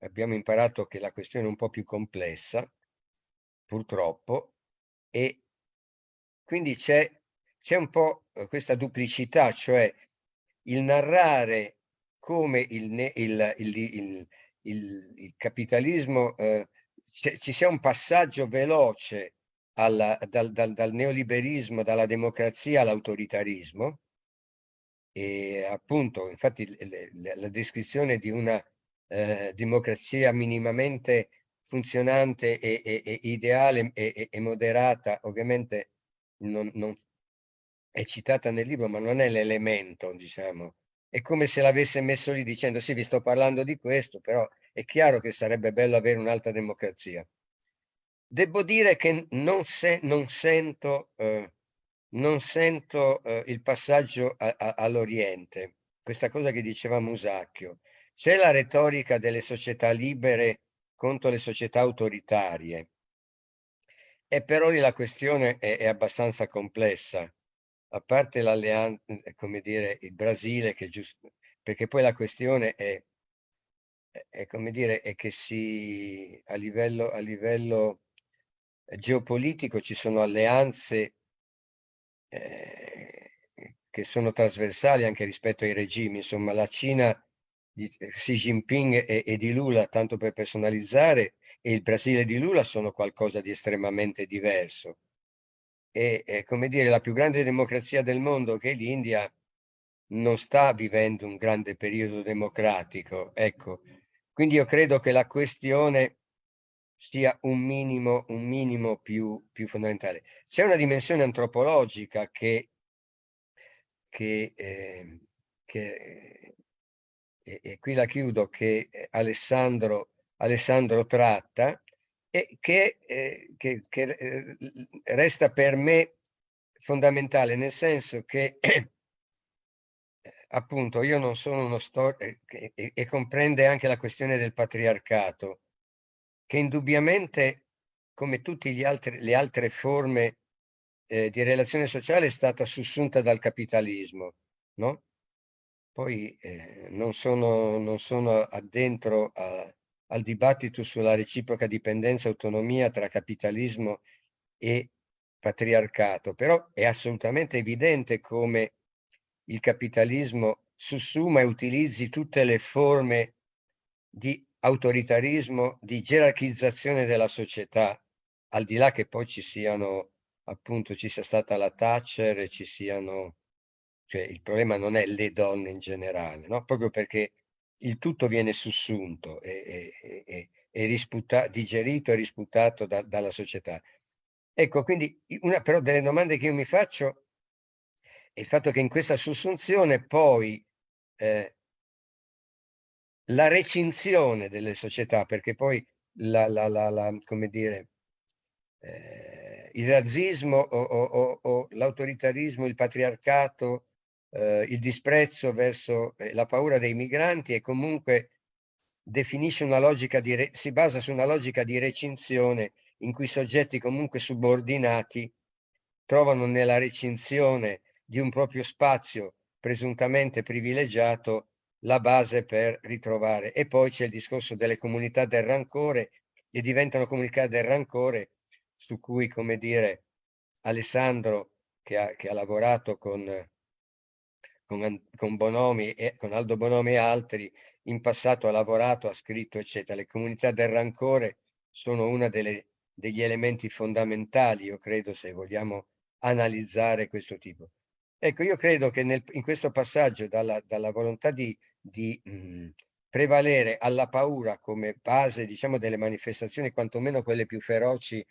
abbiamo imparato che la questione è un po' più complessa, purtroppo, e quindi c'è un po' questa duplicità, cioè il narrare come il, il, il, il, il capitalismo, eh, ci sia un passaggio veloce alla, dal, dal, dal, neoliberismo, dalla democrazia all'autoritarismo. E appunto, infatti, le, le, la descrizione di una eh, democrazia minimamente funzionante e, e, e ideale e, e, moderata, ovviamente non, non è citata nel libro, ma non è l'elemento, diciamo, è come se l'avesse messo lì dicendo sì, vi sto parlando di questo, però è chiaro che sarebbe bello avere un'altra democrazia. Devo dire che non, se, non sento, eh, non sento eh, il passaggio all'Oriente, questa cosa che diceva Musacchio. C'è la retorica delle società libere contro le società autoritarie, e però lì la questione è, è abbastanza complessa. A parte l'alleanza, eh, come dire, il Brasile, che giusto, perché poi la questione è, è, come dire, è che si, a livello, a livello geopolitico ci sono alleanze eh, che sono trasversali anche rispetto ai regimi, insomma la Cina di Xi Jinping e, e di Lula, tanto per personalizzare, e il Brasile di Lula sono qualcosa di estremamente diverso e, e come dire, la più grande democrazia del mondo che è l'India non sta vivendo un grande periodo democratico. Ecco, quindi io credo che la questione sia un minimo, un minimo più, più fondamentale. C'è una dimensione antropologica che, che, eh, che e, e, qui la chiudo, che Alessandro, Alessandro tratta, e che, eh, che, che eh, resta per me fondamentale, nel senso che appunto io non sono uno storico e, e, comprende anche la questione del patriarcato, che indubbiamente, come tutte le altre forme eh, di relazione sociale, è stata sussunta dal capitalismo, no? Poi eh, non, sono, non sono addentro a, al dibattito sulla reciproca dipendenza e autonomia tra capitalismo e patriarcato, però è assolutamente evidente come il capitalismo sussuma e utilizzi tutte le forme di autoritarismo, di gerarchizzazione della società, al di là che poi ci siano, appunto, ci sia stata la Thatcher e ci siano, cioè il problema non è le donne in generale, no? Proprio perché il tutto viene sussunto e, e, e, e digerito e risputato da, dalla società. Ecco, quindi una però delle domande che io mi faccio è il fatto che in questa sussunzione poi eh, la recinzione delle società, perché poi la, la, la, la come dire, eh, il razzismo o, o, o l'autoritarismo, il patriarcato eh, il disprezzo verso eh, la paura dei migranti e comunque definisce una logica di, si basa su una logica di recinzione in cui soggetti comunque subordinati trovano nella recinzione di un proprio spazio presuntamente privilegiato la base per ritrovare. E poi c'è il discorso delle comunità del rancore e diventano comunità del rancore su cui, come dire, Alessandro, che ha, che ha lavorato con, con, con, Bonomi e, con Aldo Bonomi e altri, in passato ha lavorato, ha scritto, eccetera. Le comunità del rancore sono uno degli elementi fondamentali, io credo, se vogliamo analizzare questo tipo. Ecco, io credo che nel, in questo passaggio dalla, dalla volontà di, di mh, prevalere alla paura come base, diciamo, delle manifestazioni, quantomeno quelle più feroci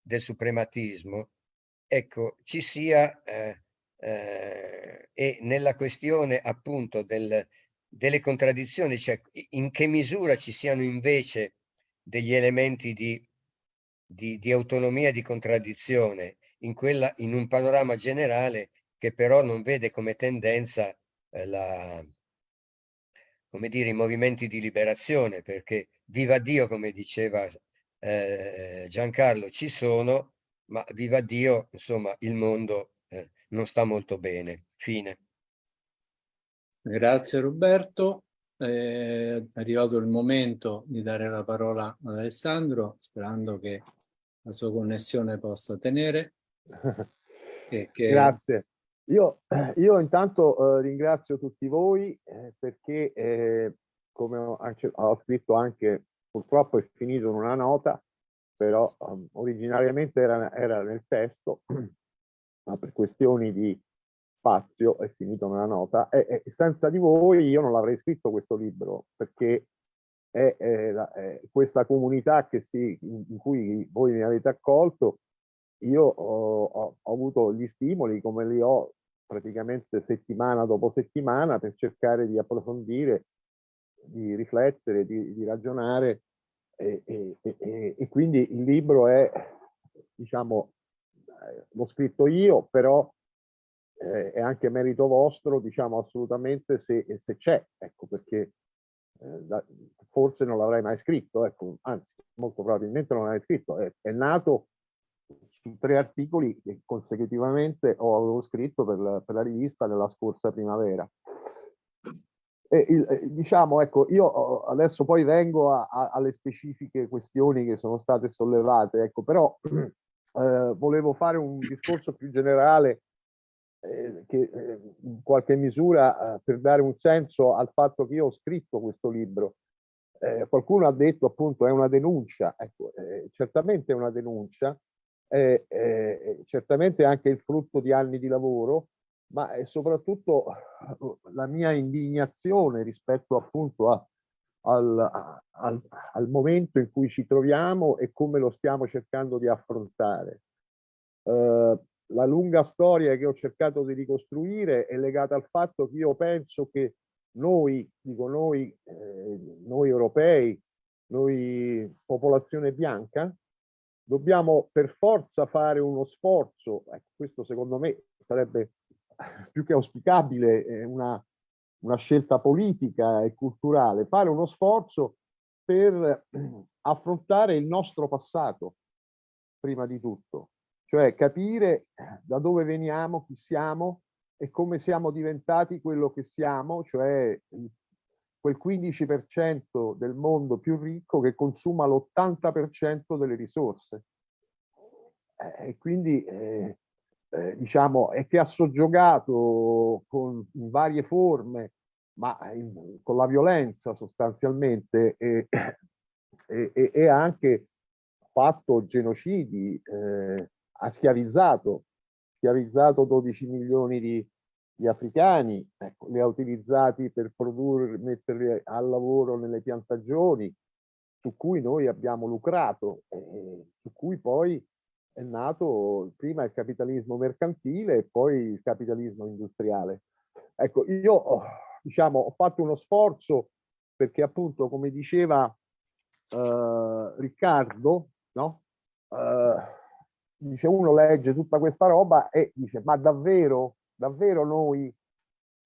del suprematismo, ecco, ci sia eh, eh, e nella questione appunto del, delle contraddizioni, cioè in che misura ci siano invece degli elementi di, di, di autonomia e di contraddizione in, quella, in un panorama generale che però non vede come tendenza eh, la, come dire, i movimenti di liberazione, perché viva Dio, come diceva eh, Giancarlo, ci sono, ma viva Dio, insomma, il mondo non sta molto bene. Fine. Grazie Roberto. È arrivato il momento di dare la parola ad Alessandro, sperando che la sua connessione possa tenere. Che... Grazie. Io, io intanto eh, ringrazio tutti voi eh, perché, eh, come ho, anche, ho, scritto anche, purtroppo è finito in una nota, però um, originariamente era, era, nel testo, ma per questioni di spazio è finito nella nota. E, e senza di voi io non l'avrei scritto questo libro perché è, è, è questa comunità si, in, cui voi mi avete accolto. Io ho, ho, ho, avuto gli stimoli come li ho praticamente settimana dopo settimana per cercare di approfondire, di riflettere, di, di ragionare. E, e, e, e, quindi il libro è, diciamo, l'ho scritto io, però eh, è anche merito vostro, diciamo assolutamente se, se c'è, ecco perché eh, da, forse non l'avrei mai scritto, ecco, anzi molto probabilmente non l'avrei scritto, è, è nato su tre articoli che consecutivamente ho avevo scritto per la, per la rivista nella scorsa primavera. E il, eh, diciamo, ecco, io adesso poi vengo a, a, alle specifiche questioni che sono state sollevate, ecco, però eh, volevo fare un discorso più generale eh, che eh, in qualche misura eh, per dare un senso al fatto che io ho scritto questo libro. Qualcuno ha detto appunto è una denuncia, ecco, certamente è una denuncia, certamente anche il frutto di anni di lavoro, ma è soprattutto la mia indignazione rispetto appunto a, al, al, al, momento in cui ci troviamo e come lo stiamo cercando di affrontare. Uh, la lunga storia che ho cercato di ricostruire è legata al fatto che io penso che noi, dico noi, eh, noi europei, noi popolazione bianca, dobbiamo per forza fare uno sforzo, ecco, questo secondo me sarebbe più che auspicabile eh, una, una scelta politica e culturale, fare uno sforzo per affrontare il nostro passato, prima di tutto, cioè capire da dove veniamo, chi siamo e come siamo diventati quello che siamo, cioè quel 15% del mondo più ricco che consuma l'80% delle risorse. Eh, e quindi, eh, eh, diciamo, è che ha soggiogato con varie forme, ma in, con la violenza sostanzialmente, e, e, e anche fatto genocidi, eh, ha schiavizzato, schiavizzato 12 milioni di, gli africani, ecco, li ha utilizzati per produrre, metterli al lavoro nelle piantagioni, su cui noi abbiamo lucrato, e su cui poi è nato prima il capitalismo mercantile e poi il capitalismo industriale. Ecco, io diciamo, ho fatto uno sforzo perché appunto, come diceva eh, Riccardo, no? Eh, dice uno legge tutta questa roba e dice ma davvero davvero noi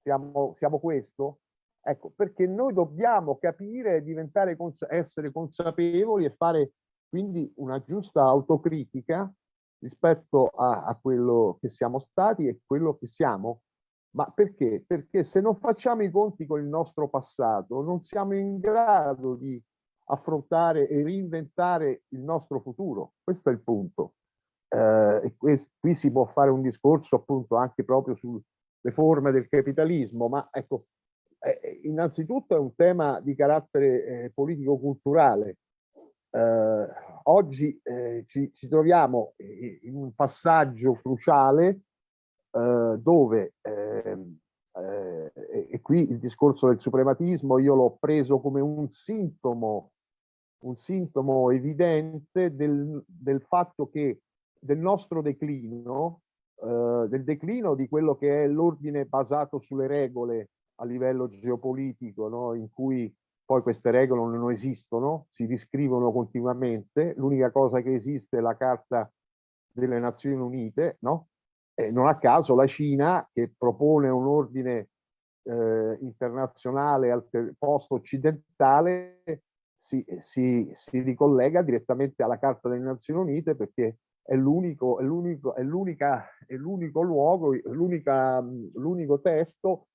siamo, siamo questo? Ecco, perché noi dobbiamo capire, diventare, essere consapevoli e fare quindi una giusta autocritica rispetto a, a, quello che siamo stati e quello che siamo. Ma perché? Perché se non facciamo i conti con il nostro passato, non siamo in grado di affrontare e reinventare il nostro futuro. Questo è il punto. Eh, e qui, qui si può fare un discorso appunto anche proprio sulle forme del capitalismo, ma ecco, eh, innanzitutto è un tema di carattere eh, politico-culturale. Eh, oggi eh, ci, ci, troviamo in un passaggio cruciale eh, dove, ehm, e qui il discorso del suprematismo io l'ho preso come un sintomo un sintomo evidente del, del fatto che del nostro declino, eh, del declino di quello che è l'ordine basato sulle regole a livello geopolitico, no? in cui poi queste regole non esistono, si riscrivono continuamente, l'unica cosa che esiste è la Carta delle Nazioni Unite, no? E non a caso la Cina, che propone un ordine eh, internazionale post-occidentale, si, si, si ricollega direttamente alla Carta delle Nazioni Unite perché è l'unico, è l'unico luogo, l'unico testo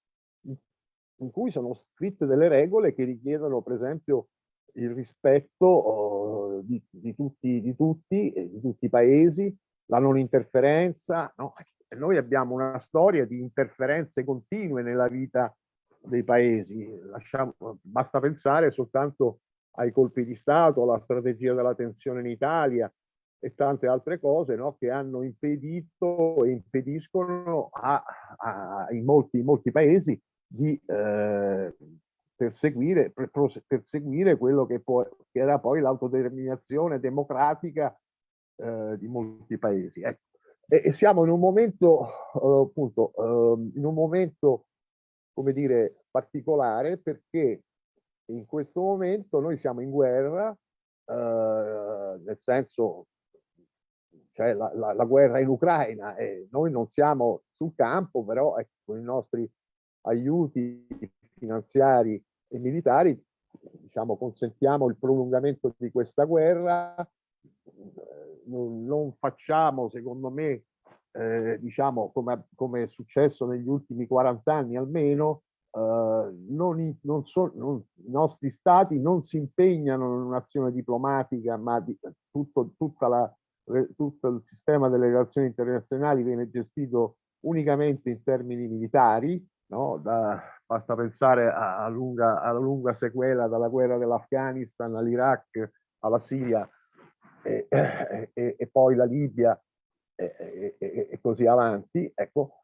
in cui sono scritte delle regole che richiedono, per esempio, il rispetto oh, di, di, tutti, di, tutti, di tutti i paesi, la non interferenza. No? Noi abbiamo una storia di interferenze continue nella vita dei paesi. Lasciamo, basta pensare soltanto ai colpi di Stato, alla strategia della tensione in Italia e tante altre cose no, che hanno impedito e impediscono a, a, in, molti, in, molti, paesi di eh, perseguire, per, perseguire, quello che, può, che era poi l'autodeterminazione democratica eh, di molti paesi. Ecco. E, e, siamo in un momento, eh, appunto, ehm, in un momento, come dire, particolare perché in questo momento noi siamo in guerra, eh, nel senso, cioè la, la, la, guerra in Ucraina e noi non siamo sul campo, però ecco, con i nostri aiuti finanziari e militari, diciamo, consentiamo il prolungamento di questa guerra, non, non facciamo, secondo me, eh, diciamo, come, come è successo negli ultimi 40 anni almeno, Uh, non, non so, non, i nostri stati non si impegnano in un'azione diplomatica, ma di, tutto, la, tutto, il sistema delle relazioni internazionali viene gestito unicamente in termini militari, no? da, basta pensare a, a lunga, alla lunga sequela dalla guerra dell'Afghanistan all'Iraq, alla Siria e, e, e, poi la Libia e, e così avanti. Ecco,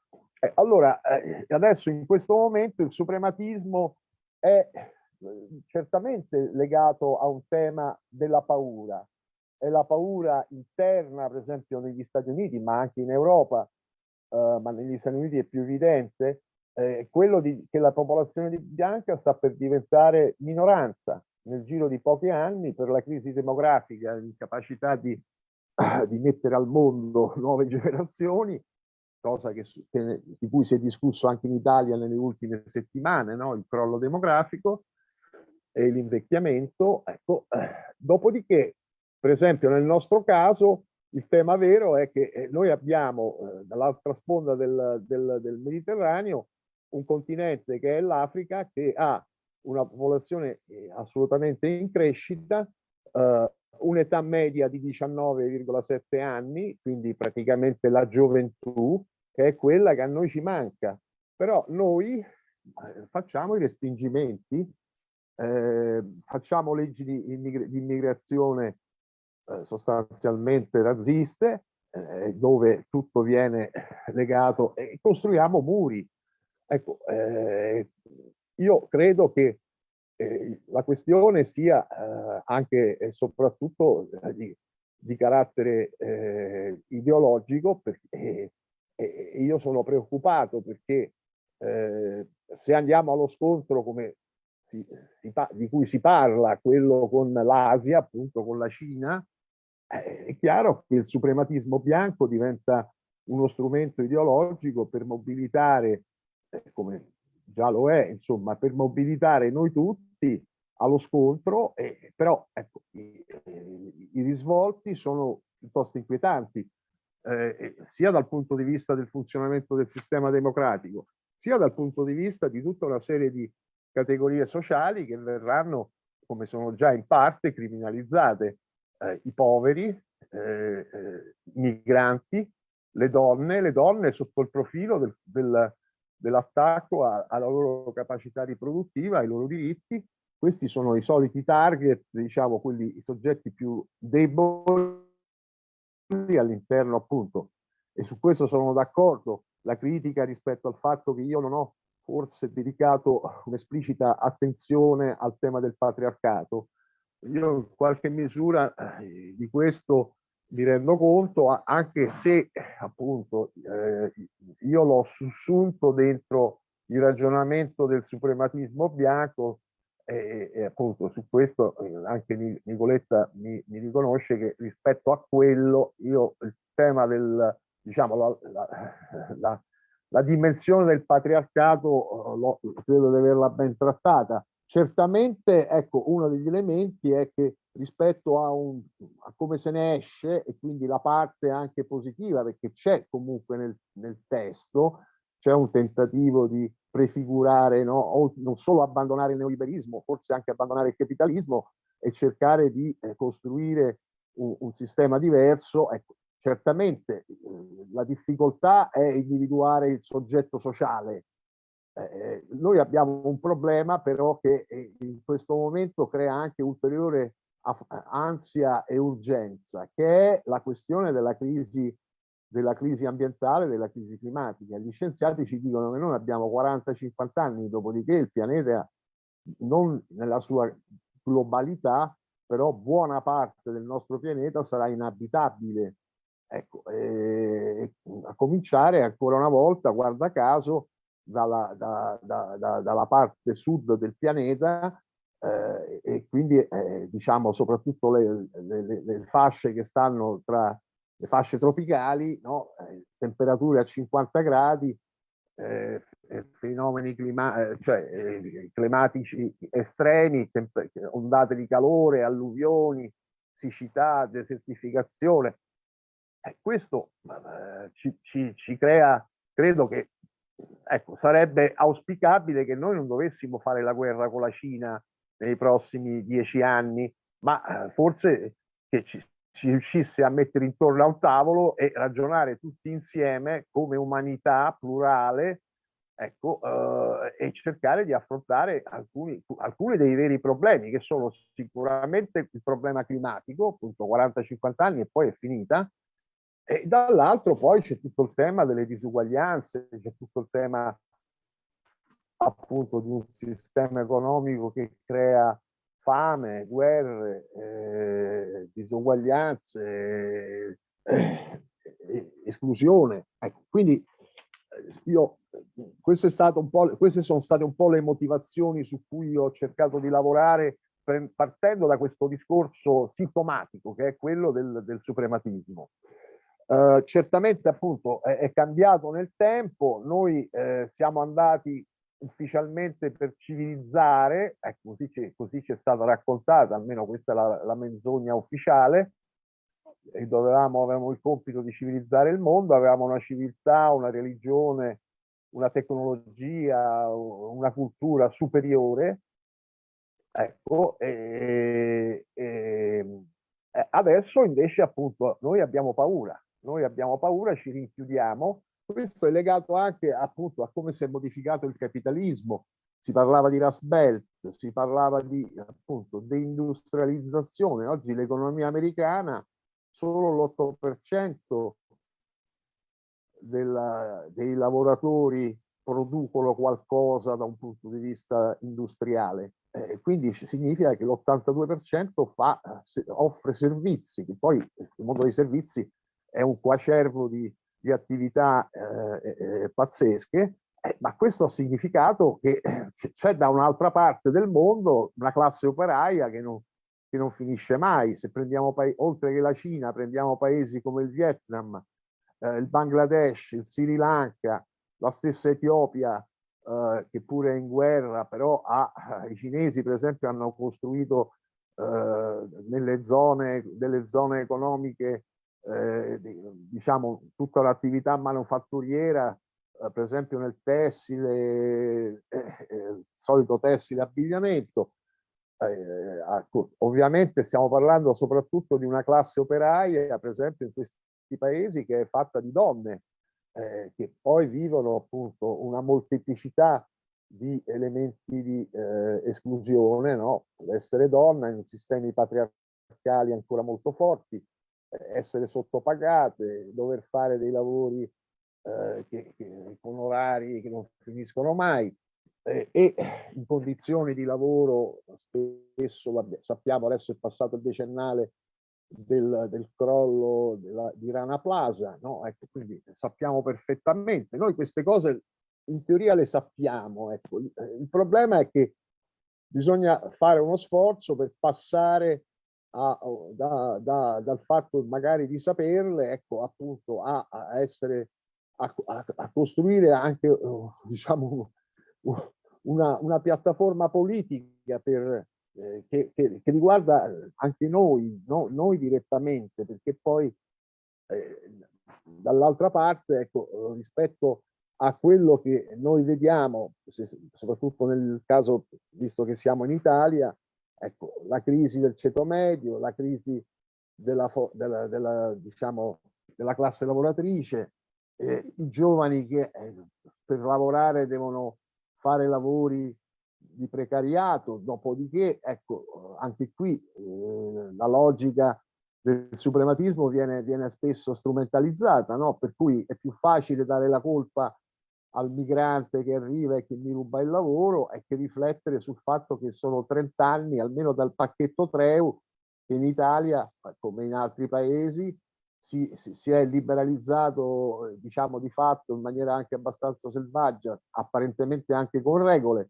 allora, eh, adesso in questo momento il suprematismo è eh, certamente legato a un tema della paura. È la paura interna, per esempio negli Stati Uniti, ma anche in Europa, eh, ma negli Stati Uniti è più evidente, eh, quello di, che la popolazione bianca sta per diventare minoranza nel giro di pochi anni per la crisi demografica, l'incapacità di, di mettere al mondo nuove generazioni cosa che, che, di cui si è discusso anche in Italia nelle ultime settimane, no? il crollo demografico e l'invecchiamento. Ecco, eh, dopodiché, per esempio nel nostro caso, il tema vero è che eh, noi abbiamo eh, dall'altra sponda del, del, del, Mediterraneo un continente che è l'Africa che ha una popolazione eh, assolutamente in crescita, eh, un'età media di 19,7 anni, quindi praticamente la gioventù, che è quella che a noi ci manca. Però noi eh, facciamo i respingimenti, eh, facciamo leggi di, immigr di immigrazione eh, sostanzialmente razziste, eh, dove tutto viene legato e costruiamo muri. Ecco, eh, io credo che eh, la questione sia eh, anche e soprattutto eh, di, di, carattere eh, ideologico perché eh, io sono preoccupato perché se andiamo allo scontro come si, si di cui si parla, quello con l'Asia, appunto con la Cina, è chiaro che il suprematismo bianco diventa uno strumento ideologico per mobilitare, come già lo è, insomma, per mobilitare noi tutti allo scontro, eh, però ecco, i, i, risvolti sono piuttosto inquietanti, eh, sia dal punto di vista del funzionamento del sistema democratico, sia dal punto di vista di tutta una serie di categorie sociali che verranno, come sono già in parte, criminalizzate. Eh, I poveri, eh, eh, i migranti, le donne, le donne sotto il profilo del, del, dell'attacco alla loro capacità riproduttiva, ai loro diritti. Questi sono i soliti target, diciamo, quelli, i soggetti più deboli all'interno appunto, e su questo sono d'accordo, la critica rispetto al fatto che io non ho forse dedicato un'esplicita attenzione al tema del patriarcato. Io in qualche misura eh, di questo mi rendo conto, anche se appunto eh, io l'ho sussunto dentro il ragionamento del suprematismo bianco e, e appunto su questo eh, anche Nicoletta mi, mi, riconosce che rispetto a quello io il tema del diciamo la, la, la, la dimensione del patriarcato eh, credo di averla ben trattata certamente ecco uno degli elementi è che rispetto a, un, a come se ne esce e quindi la parte anche positiva perché c'è comunque nel, nel testo c'è un tentativo di prefigurare no? o non solo abbandonare il neoliberismo forse anche abbandonare il capitalismo e cercare di eh, costruire un, un, sistema diverso ecco, certamente eh, la difficoltà è individuare il soggetto sociale eh, noi abbiamo un problema però che eh, in questo momento crea anche ulteriore ansia e urgenza, che è la questione della crisi, della crisi ambientale, della crisi climatica. Gli scienziati ci dicono che noi abbiamo 40-50 anni, dopodiché il pianeta, non nella sua globalità, però buona parte del nostro pianeta sarà inabitabile. Ecco, eh, a cominciare ancora una volta, guarda caso, dalla, da, da, da, dalla parte sud del pianeta eh, e quindi eh, diciamo soprattutto le, le, le, fasce che stanno tra le fasce tropicali, no? eh, temperature a 50 gradi, eh, fenomeni clima cioè, eh, climatici estremi, ondate di calore, alluvioni, siccità, desertificazione. questo eh, ci, ci, ci crea, credo che ecco, sarebbe auspicabile che noi non dovessimo fare la guerra con la Cina nei prossimi dieci anni, ma eh, forse che ci, ci riuscisse a mettere intorno a un tavolo e ragionare tutti insieme come umanità plurale ecco, eh, e cercare di affrontare alcuni, alcuni dei veri problemi che sono sicuramente il problema climatico, appunto 40-50 anni e poi è finita, e dall'altro poi c'è tutto il tema delle disuguaglianze, c'è tutto il tema appunto di un sistema economico che crea fame, guerre, eh, disuguaglianze, eh, esclusione. Ecco, quindi eh, io, queste, queste sono state un po' le motivazioni su cui ho cercato di lavorare partendo da questo discorso sintomatico che è quello del, del suprematismo. Uh, certamente appunto è, è, cambiato nel tempo, noi eh, siamo andati ufficialmente per civilizzare, ecco, così, ci, così ci è stata raccontata, almeno questa è la, la menzogna ufficiale, e dovevamo, avevamo il compito di civilizzare il mondo, avevamo una civiltà, una religione, una tecnologia, una cultura superiore, ecco, e, e, adesso invece appunto noi abbiamo paura, noi abbiamo paura, ci rinchiudiamo, questo è legato anche appunto a come si è modificato il capitalismo. Si parlava di Rust Belt, si parlava di appunto deindustrializzazione. Oggi l'economia americana solo l'8% dei lavoratori producono qualcosa da un punto di vista industriale. Eh, quindi significa che l'82% offre servizi, che poi il mondo dei servizi è un quacervo di di attività eh, eh, eh, pazzesche, eh, ma questo ha significato che c'è da un'altra parte del mondo una classe operaia che non, che non finisce mai. Se prendiamo, oltre che la Cina, prendiamo paesi come il Vietnam, eh, il Bangladesh, il Sri Lanka, la stessa Etiopia, eh, che pure è in guerra, però ha, i cinesi per esempio hanno costruito eh, nelle zone, delle zone economiche, eh, diciamo, tutta l'attività manufatturiera, eh, per esempio nel tessile, il solito tessile abbigliamento, eh, ovviamente stiamo parlando soprattutto di una classe operaia, per esempio in questi paesi, che è fatta di donne, eh, che poi vivono appunto una molteplicità di elementi di eh, esclusione, no? essere donna in sistemi patriarcali ancora molto forti, eh, essere sottopagate, dover fare dei lavori eh, che, che, con orari che non finiscono mai eh, e in condizioni di lavoro spesso, sappiamo adesso è passato il decennale del, del crollo della, di Rana Plaza, no? ecco, quindi sappiamo perfettamente. Noi queste cose in teoria le sappiamo, ecco. il problema è che bisogna fare uno sforzo per passare a, da, da, dal fatto magari di saperle, ecco, appunto, a, a essere, a, a, costruire anche, diciamo, una, una piattaforma politica per, eh, che, che, che, riguarda anche noi, no? noi direttamente, perché poi eh, dall'altra parte, ecco, rispetto a quello che noi vediamo, se, soprattutto nel caso, visto che siamo in Italia, ecco, la crisi del ceto medio, la crisi della, della, della, diciamo, della classe lavoratrice, eh, i giovani che eh, per lavorare devono fare lavori di precariato, dopodiché, ecco, anche qui eh, la logica del suprematismo viene, viene spesso strumentalizzata, no? per cui è più facile dare la colpa al migrante che arriva e che mi ruba il lavoro e che riflettere sul fatto che sono 30 anni, almeno dal pacchetto Treu, che in Italia, come in altri paesi, si, si, si, è liberalizzato, diciamo di fatto, in maniera anche abbastanza selvaggia, apparentemente anche con regole,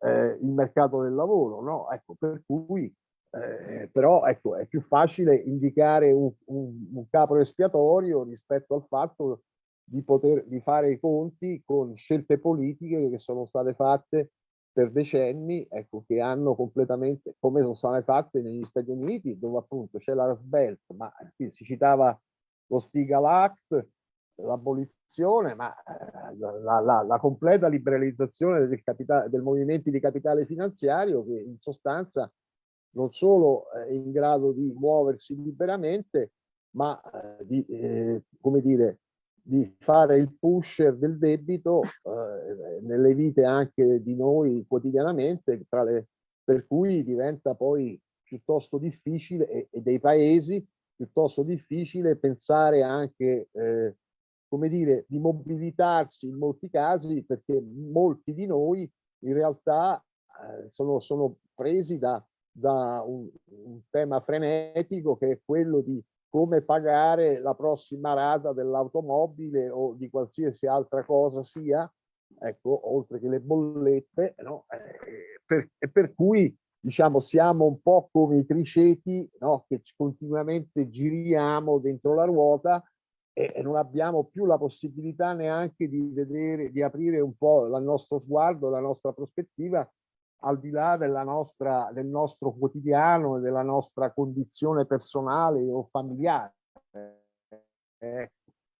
eh, il mercato del lavoro, no? Ecco, per cui, eh, però, ecco, è più facile indicare un, un, un capo espiatorio rispetto al fatto di poter di fare i conti con scelte politiche che sono state fatte per decenni, ecco, che hanno completamente, come sono state fatte negli Stati Uniti, dove appunto c'è la Rust Belt, ma qui si citava lo Stigal Act, l'abolizione, ma eh, la, la, la, completa liberalizzazione del, capitale, del movimento di capitale finanziario che in sostanza non solo è in grado di muoversi liberamente, ma eh, di, eh, come dire, di fare il pusher del debito eh, nelle vite anche di noi quotidianamente, le, per cui diventa poi piuttosto difficile e, e, dei paesi piuttosto difficile pensare anche, eh, come dire, di mobilitarsi in molti casi perché molti di noi in realtà eh, sono, sono presi da, da un, un tema frenetico che è quello di come pagare la prossima rata dell'automobile o di qualsiasi altra cosa sia, ecco, oltre che le bollette, no? eh, per, per cui diciamo siamo un po' come i triceti no? che continuamente giriamo dentro la ruota e, e non abbiamo più la possibilità neanche di vedere, di aprire un po' il nostro sguardo, la nostra prospettiva al di là della nostra, del nostro quotidiano e della nostra condizione personale o familiare. Eh,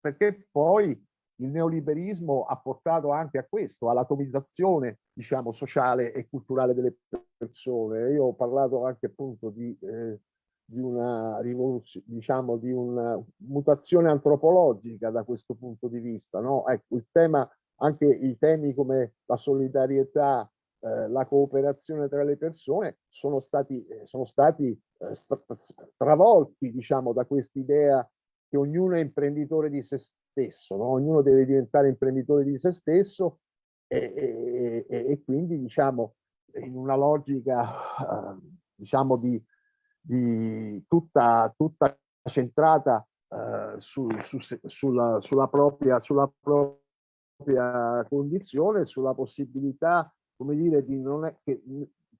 perché poi il neoliberismo ha portato anche a questo, all'atomizzazione diciamo, sociale e culturale delle persone. Io ho parlato anche appunto di, eh, di una rivoluzione, diciamo, di una mutazione antropologica da questo punto di vista. No? Ecco, il tema, anche i temi come la solidarietà, eh, la cooperazione tra le persone sono stati, eh, sono stati eh, travolti diciamo, da quest'idea che ognuno è imprenditore di se stesso, no? ognuno deve diventare imprenditore di se stesso e, e, e quindi diciamo in una logica uh, diciamo di, di tutta, tutta centrata uh, su, su, sulla, sulla, propria, sulla propria condizione, sulla possibilità come dire, di non è, che,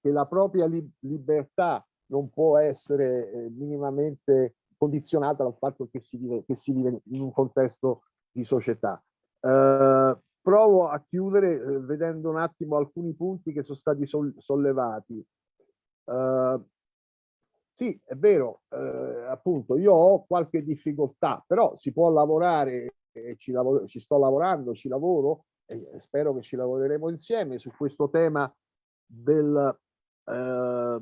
che la propria li, libertà non può essere eh, minimamente condizionata dal fatto che si vive, che si vive in un contesto di società. Eh, provo a chiudere eh, vedendo un attimo alcuni punti che sono stati sollevati. Uh, sì, è vero, eh, appunto, io ho qualche difficoltà, però si può lavorare, e ci, lavoro, ci sto lavorando, ci lavoro, e spero che ci lavoreremo insieme su questo tema del, eh,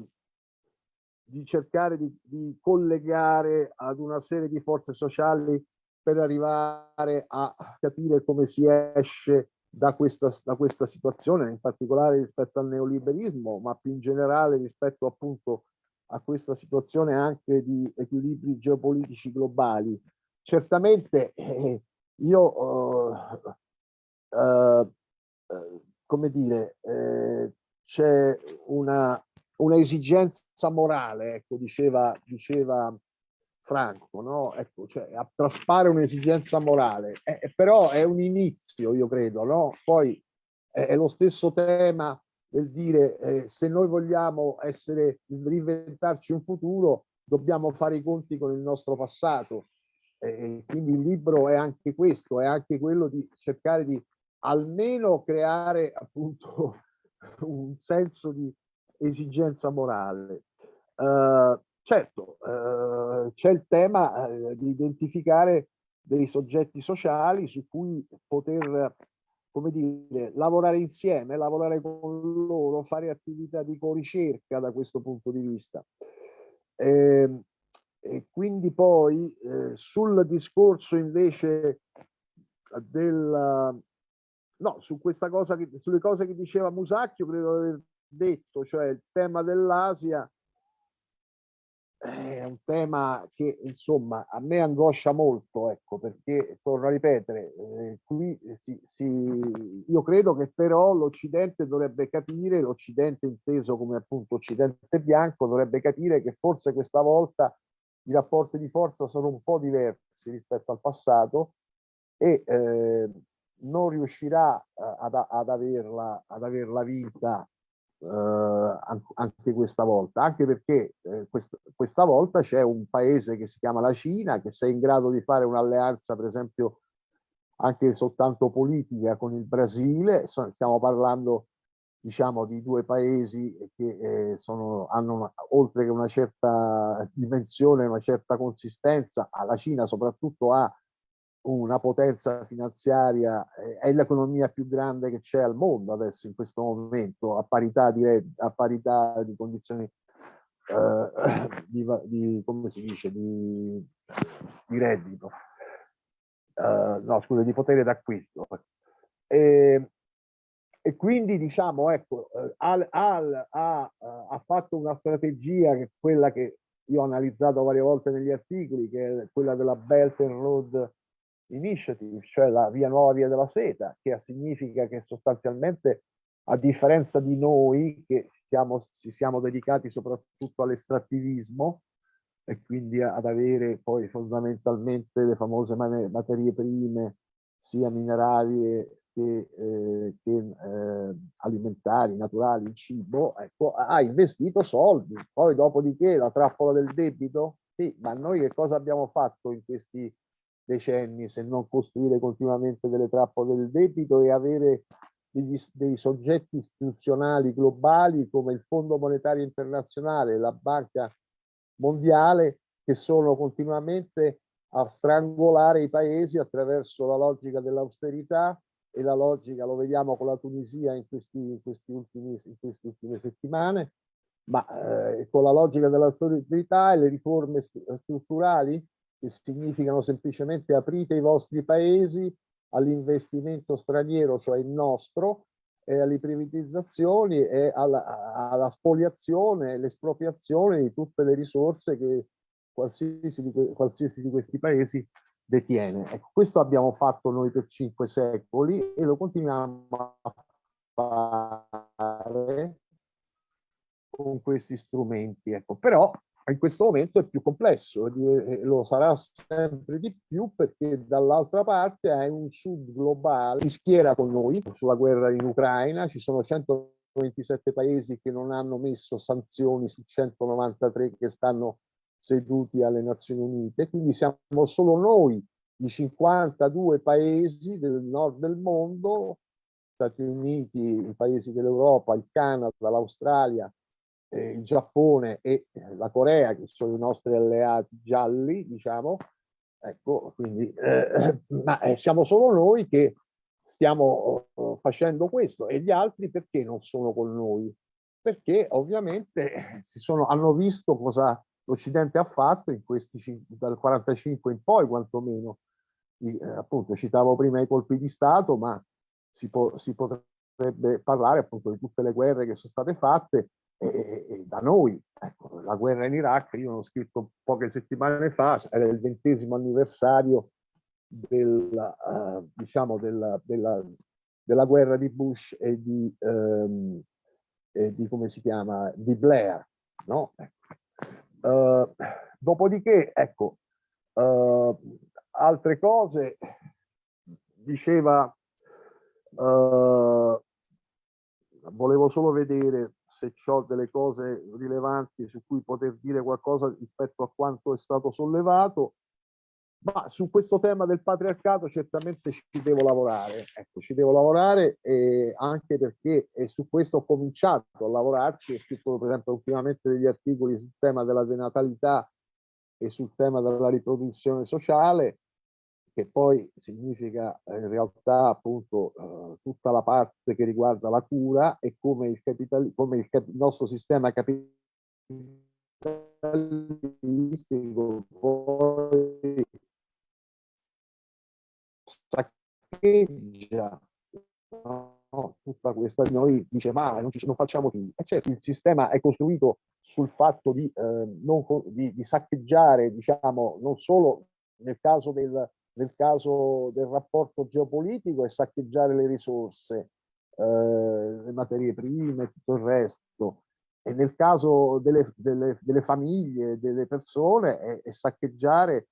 di cercare di, di collegare ad una serie di forze sociali per arrivare a capire come si esce da questa, da questa situazione, in particolare rispetto al neoliberismo, ma più in generale rispetto appunto a questa situazione anche di equilibri geopolitici globali. Certamente eh, io, eh, eh, come dire, eh, c'è una, una, esigenza morale, ecco, diceva, diceva Franco, no? Ecco, cioè, traspare un'esigenza morale, eh, eh, però è un inizio, io credo, no? Poi è, è lo stesso tema del dire eh, se noi vogliamo essere, reinventarci un futuro, dobbiamo fare i conti con il nostro passato. Eh, quindi il libro è anche questo, è anche quello di cercare di almeno creare appunto un senso di esigenza morale. Uh, Certo, eh, c'è il tema eh, di identificare dei soggetti sociali su cui poter, come dire, lavorare insieme, lavorare con loro, fare attività di co-ricerca da questo punto di vista. Eh, e quindi poi eh, sul discorso invece del no, su questa cosa che, sulle cose che diceva Musacchio credo di aver detto, cioè il tema dell'Asia è un tema che insomma a me angoscia molto, ecco, perché torno a ripetere, eh, qui si, si, io credo che però l'Occidente dovrebbe capire, l'Occidente inteso come appunto Occidente bianco, dovrebbe capire che forse questa volta i rapporti di forza sono un po' diversi rispetto al passato e eh, non riuscirà eh, ad, ad, averla, ad averla vinta eh, anche questa volta, anche perché eh, quest questa volta c'è un paese che si chiama la Cina che se è in grado di fare un'alleanza per esempio anche soltanto politica con il Brasile, stiamo parlando diciamo di due paesi che eh, sono, hanno una, oltre che una certa dimensione, una certa consistenza, la Cina soprattutto ha una potenza finanziaria, eh, è l'economia più grande che c'è al mondo adesso in questo momento, a parità di, a parità di condizioni eh, di, di, come si dice, di, di reddito, uh, no scusa, di potere d'acquisto. E, e quindi diciamo, ecco, Al, Al ha, ha fatto una strategia che è quella che io ho analizzato varie volte negli articoli, che è quella della Belt and Road Initiative, cioè la via nuova via della seta, che significa che sostanzialmente a differenza di noi che siamo, ci siamo dedicati soprattutto all'estrattivismo e quindi ad avere poi fondamentalmente le famose materie prime sia minerali che, eh, che eh, alimentari, naturali, il cibo, ecco, ha investito soldi. Poi dopodiché la trappola del debito, sì, ma noi che cosa abbiamo fatto in questi decenni se non costruire continuamente delle trappole del debito e avere degli, dei soggetti istituzionali globali come il Fondo Monetario Internazionale, la Banca Mondiale, che sono continuamente a strangolare i paesi attraverso la logica dell'austerità e la logica, lo vediamo con la Tunisia in, questi, in, questi ultimi, in queste ultime settimane, ma eh, con la logica dell'austerità e le riforme strutturali che significano semplicemente aprite i vostri paesi all'investimento straniero, cioè il nostro, e alle privatizzazioni e alla, alla spoliazione l'espropriazione di tutte le risorse che qualsiasi di, qualsiasi di questi paesi detiene. Ecco, questo abbiamo fatto noi per cinque secoli e lo continuiamo a fare con questi strumenti. Ecco, però in questo momento è più complesso lo sarà sempre di più perché dall'altra parte hai un sud globale che schiera con noi sulla guerra in Ucraina, ci sono 127 paesi che non hanno messo sanzioni su 193 che stanno seduti alle Nazioni Unite, quindi siamo solo noi di 52 paesi del nord del mondo, Stati Uniti, i paesi dell'Europa, il Canada, l'Australia, eh, il Giappone e la Corea, che sono i nostri alleati gialli, diciamo, ecco, quindi eh, ma eh, siamo solo noi che stiamo uh, facendo questo e gli altri perché non sono con noi? Perché ovviamente si sono, hanno visto cosa l'Occidente ha fatto in questi dal 45 in poi quantomeno. I, eh, appunto citavo prima i colpi di Stato, ma si, può, si potrebbe parlare appunto di tutte le guerre che sono state fatte e, e da noi. Ecco, la guerra in Iraq, io l'ho scritto poche settimane fa, era il ventesimo anniversario del, uh, diciamo della, della, della, guerra di Bush e di, um, e di come si chiama, di Blair. No? Uh, dopodiché, ecco, uh, altre cose, diceva, volevo solo vedere se ho delle cose rilevanti su cui poter dire qualcosa rispetto a quanto è stato sollevato. Ma su questo tema del patriarcato certamente ci devo lavorare, ecco, ci devo lavorare eh, anche perché e su questo ho cominciato a lavorarci, ho scritto per esempio ultimamente degli articoli sul tema della denatalità e sul tema della riproduzione sociale, che poi significa eh, in realtà appunto eh, tutta la parte che riguarda la cura e come il, capital, come il, cap, il nostro sistema capitalistico poi saccheggia no, tutta questa noi dice ma non, ci, non facciamo figli e certo il sistema è costruito sul fatto di, eh, non, di, di saccheggiare diciamo non solo nel caso del nel caso del rapporto geopolitico è saccheggiare le risorse, eh, le materie prime e tutto il resto. E nel caso delle, delle, delle famiglie, delle persone, è, è saccheggiare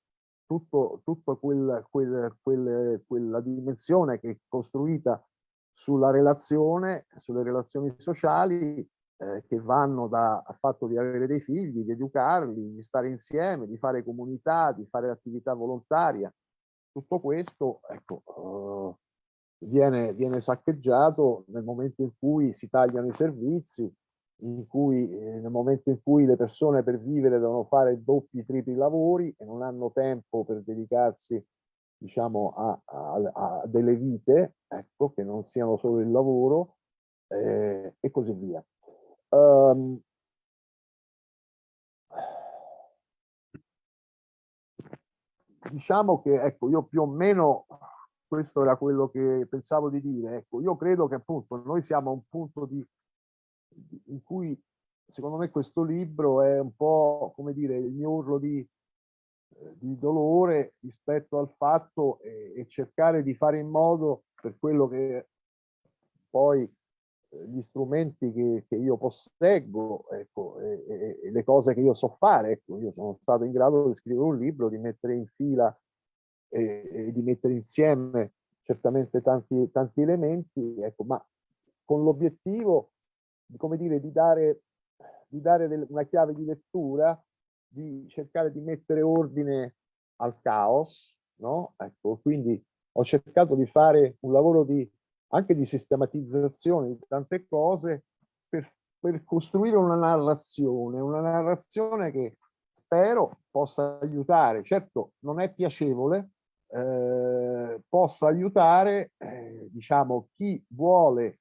tutto, tutto quel, quel, quel, quella dimensione che è costruita sulla relazione, sulle relazioni sociali eh, che vanno dal fatto di avere dei figli, di educarli, di stare insieme, di fare comunità, di fare attività volontaria. Tutto questo ecco, uh, viene, viene, saccheggiato nel momento in cui si tagliano i servizi, cui, eh, nel momento in cui le persone per vivere devono fare doppi, tripli lavori e non hanno tempo per dedicarsi diciamo, a, a, a delle vite, ecco, che non siano solo il lavoro eh, e così via. Um, diciamo che ecco, io più o meno questo era quello che pensavo di dire. Ecco, io credo che appunto noi siamo a un punto di, in cui secondo me questo libro è un po' come dire il mio urlo di, di dolore rispetto al fatto e, e cercare di fare in modo per quello che poi gli strumenti che, che io posseggo ecco, e, e, e, le cose che io so fare. Ecco, io sono stato in grado di scrivere un libro, di mettere in fila e, e di mettere insieme certamente tanti, tanti elementi, ecco, ma con l'obiettivo come dire, di dare, di dare del, una chiave di lettura, di cercare di mettere ordine al caos, no? Ecco, quindi ho cercato di fare un lavoro di anche di sistematizzazione di tante cose per, per costruire una narrazione, una narrazione che spero possa aiutare, certo non è piacevole, eh, possa aiutare eh, diciamo chi vuole,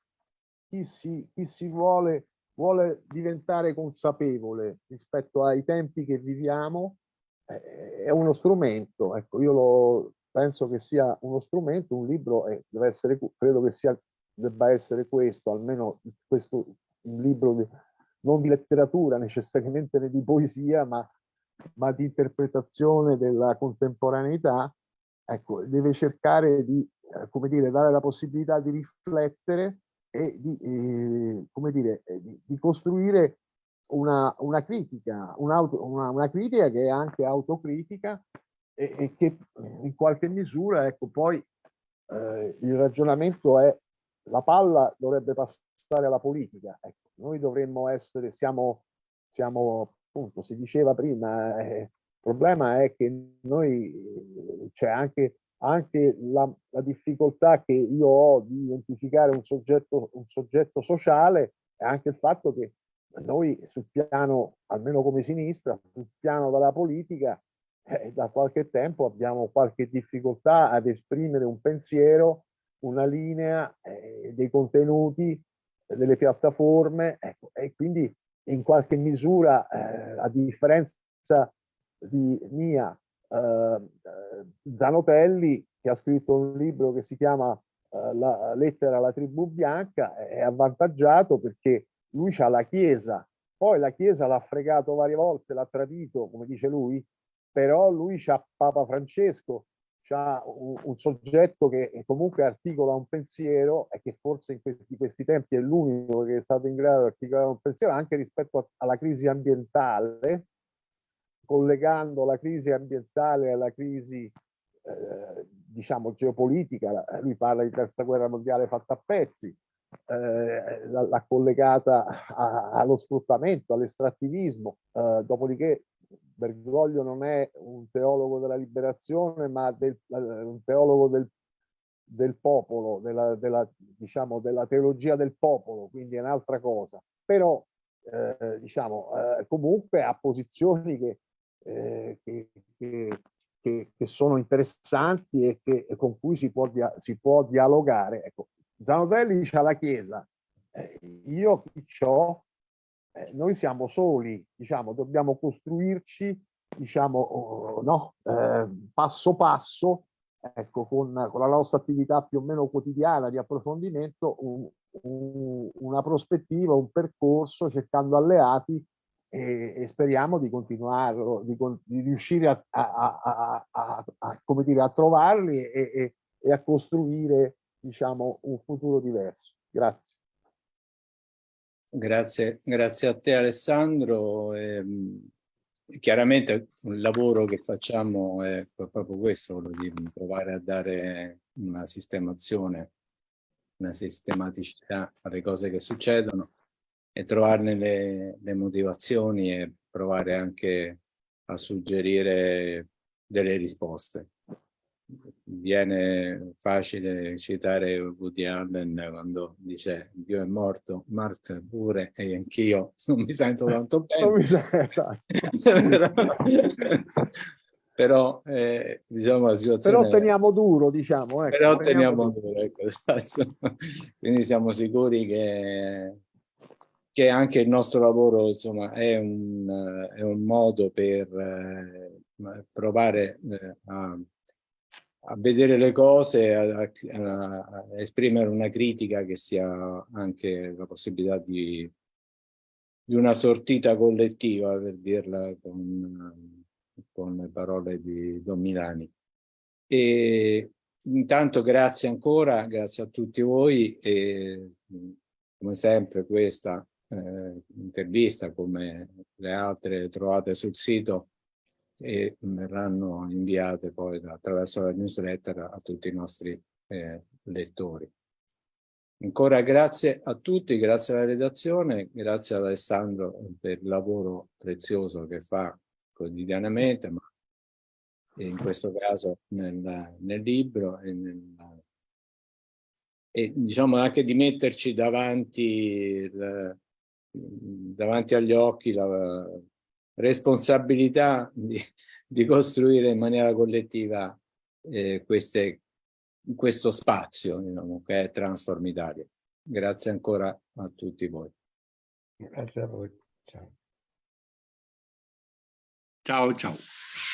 chi si, chi si vuole, vuole diventare consapevole rispetto ai tempi che viviamo, eh, è uno strumento, ecco io lo, penso che sia uno strumento, un libro, e deve essere, credo che sia, debba essere questo, almeno questo, un libro di, non di letteratura necessariamente né di poesia, ma, ma di interpretazione della contemporaneità, ecco, deve cercare di, eh, come dire, dare la possibilità di riflettere e di, eh, come dire, eh, di, di costruire una, una critica, una, una, una, critica che è anche autocritica e, e che in qualche misura, ecco, poi eh, il ragionamento è la palla dovrebbe passare alla politica. Ecco, noi dovremmo essere, siamo, siamo appunto, si diceva prima, eh, problema è che noi c'è anche, anche la, la, difficoltà che io ho di identificare un soggetto, un soggetto sociale e anche il fatto che noi sul piano, almeno come sinistra, sul piano della politica, eh, da qualche tempo abbiamo qualche difficoltà ad esprimere un pensiero, una linea, eh, dei contenuti, delle piattaforme, ecco, e quindi in qualche misura, eh, a differenza di mia, eh, Zanotelli, che ha scritto un libro che si chiama eh, La lettera alla tribù bianca, è avvantaggiato perché lui ha la Chiesa, poi la Chiesa l'ha fregato varie volte, l'ha tradito, come dice lui, però lui c'ha Papa Francesco, c'ha un, un, soggetto che comunque articola un pensiero e che forse in questi, questi tempi è l'unico che è stato in grado di articolare un pensiero anche rispetto a, alla crisi ambientale, collegando la crisi ambientale alla crisi eh, diciamo geopolitica, lui parla di terza guerra mondiale fatta a pezzi, eh, l'ha collegata a, allo sfruttamento, all'estrattivismo, eh, dopodiché Bergoglio non è un teologo della liberazione, ma del, un teologo del, del popolo, della, della, diciamo, della teologia del popolo, quindi è un'altra cosa. Però, eh, diciamo, eh, comunque ha posizioni che, eh, che, che, che, sono interessanti e, che, con cui si può, dia, si può dialogare. Ecco, Zanotelli dice alla Chiesa, eh, io ho eh, noi siamo soli, diciamo, dobbiamo costruirci, diciamo, no, eh, passo passo, ecco, con, con, la nostra attività più o meno quotidiana di approfondimento, un, un, una prospettiva, un percorso, cercando alleati e, e speriamo di continuarlo, di, di riuscire a, a, a, a, come dire, a trovarli e, e, e a costruire, diciamo, un futuro diverso. Grazie. Grazie, grazie a te Alessandro. Eh, chiaramente il lavoro che facciamo è proprio questo, quello di provare a dare una sistemazione, una sistematicità alle cose che succedono e trovarne le, le motivazioni e provare anche a suggerire delle risposte viene facile citare Woody Allen quando dice Dio è morto, Marx pure e anch'io non mi sento tanto bene. esatto. però eh, diciamo la situazione... Però teniamo duro, diciamo. Ecco, però teniamo, teniamo duro, ecco, esatto. Quindi siamo sicuri che, che anche il nostro lavoro insomma, è, un, è un modo per eh, provare eh, a a vedere le cose, a, a, a, esprimere una critica che sia anche la possibilità di, di una sortita collettiva, per dirla con, con le parole di Don Milani. E intanto grazie ancora, grazie a tutti voi e come sempre questa eh, intervista, come le altre trovate sul sito, e verranno inviate poi attraverso la newsletter a tutti i nostri eh, lettori. Ancora grazie a tutti, grazie alla redazione, grazie ad Alessandro per il lavoro prezioso che fa quotidianamente, ma in questo caso nel, nel libro e, nel, e, diciamo anche di metterci davanti, il, davanti agli occhi la, responsabilità di, di costruire in maniera collettiva eh, queste, questo spazio diciamo, che è Transform Italia. Grazie ancora a tutti voi. Grazie a voi. Ciao. Ciao, ciao.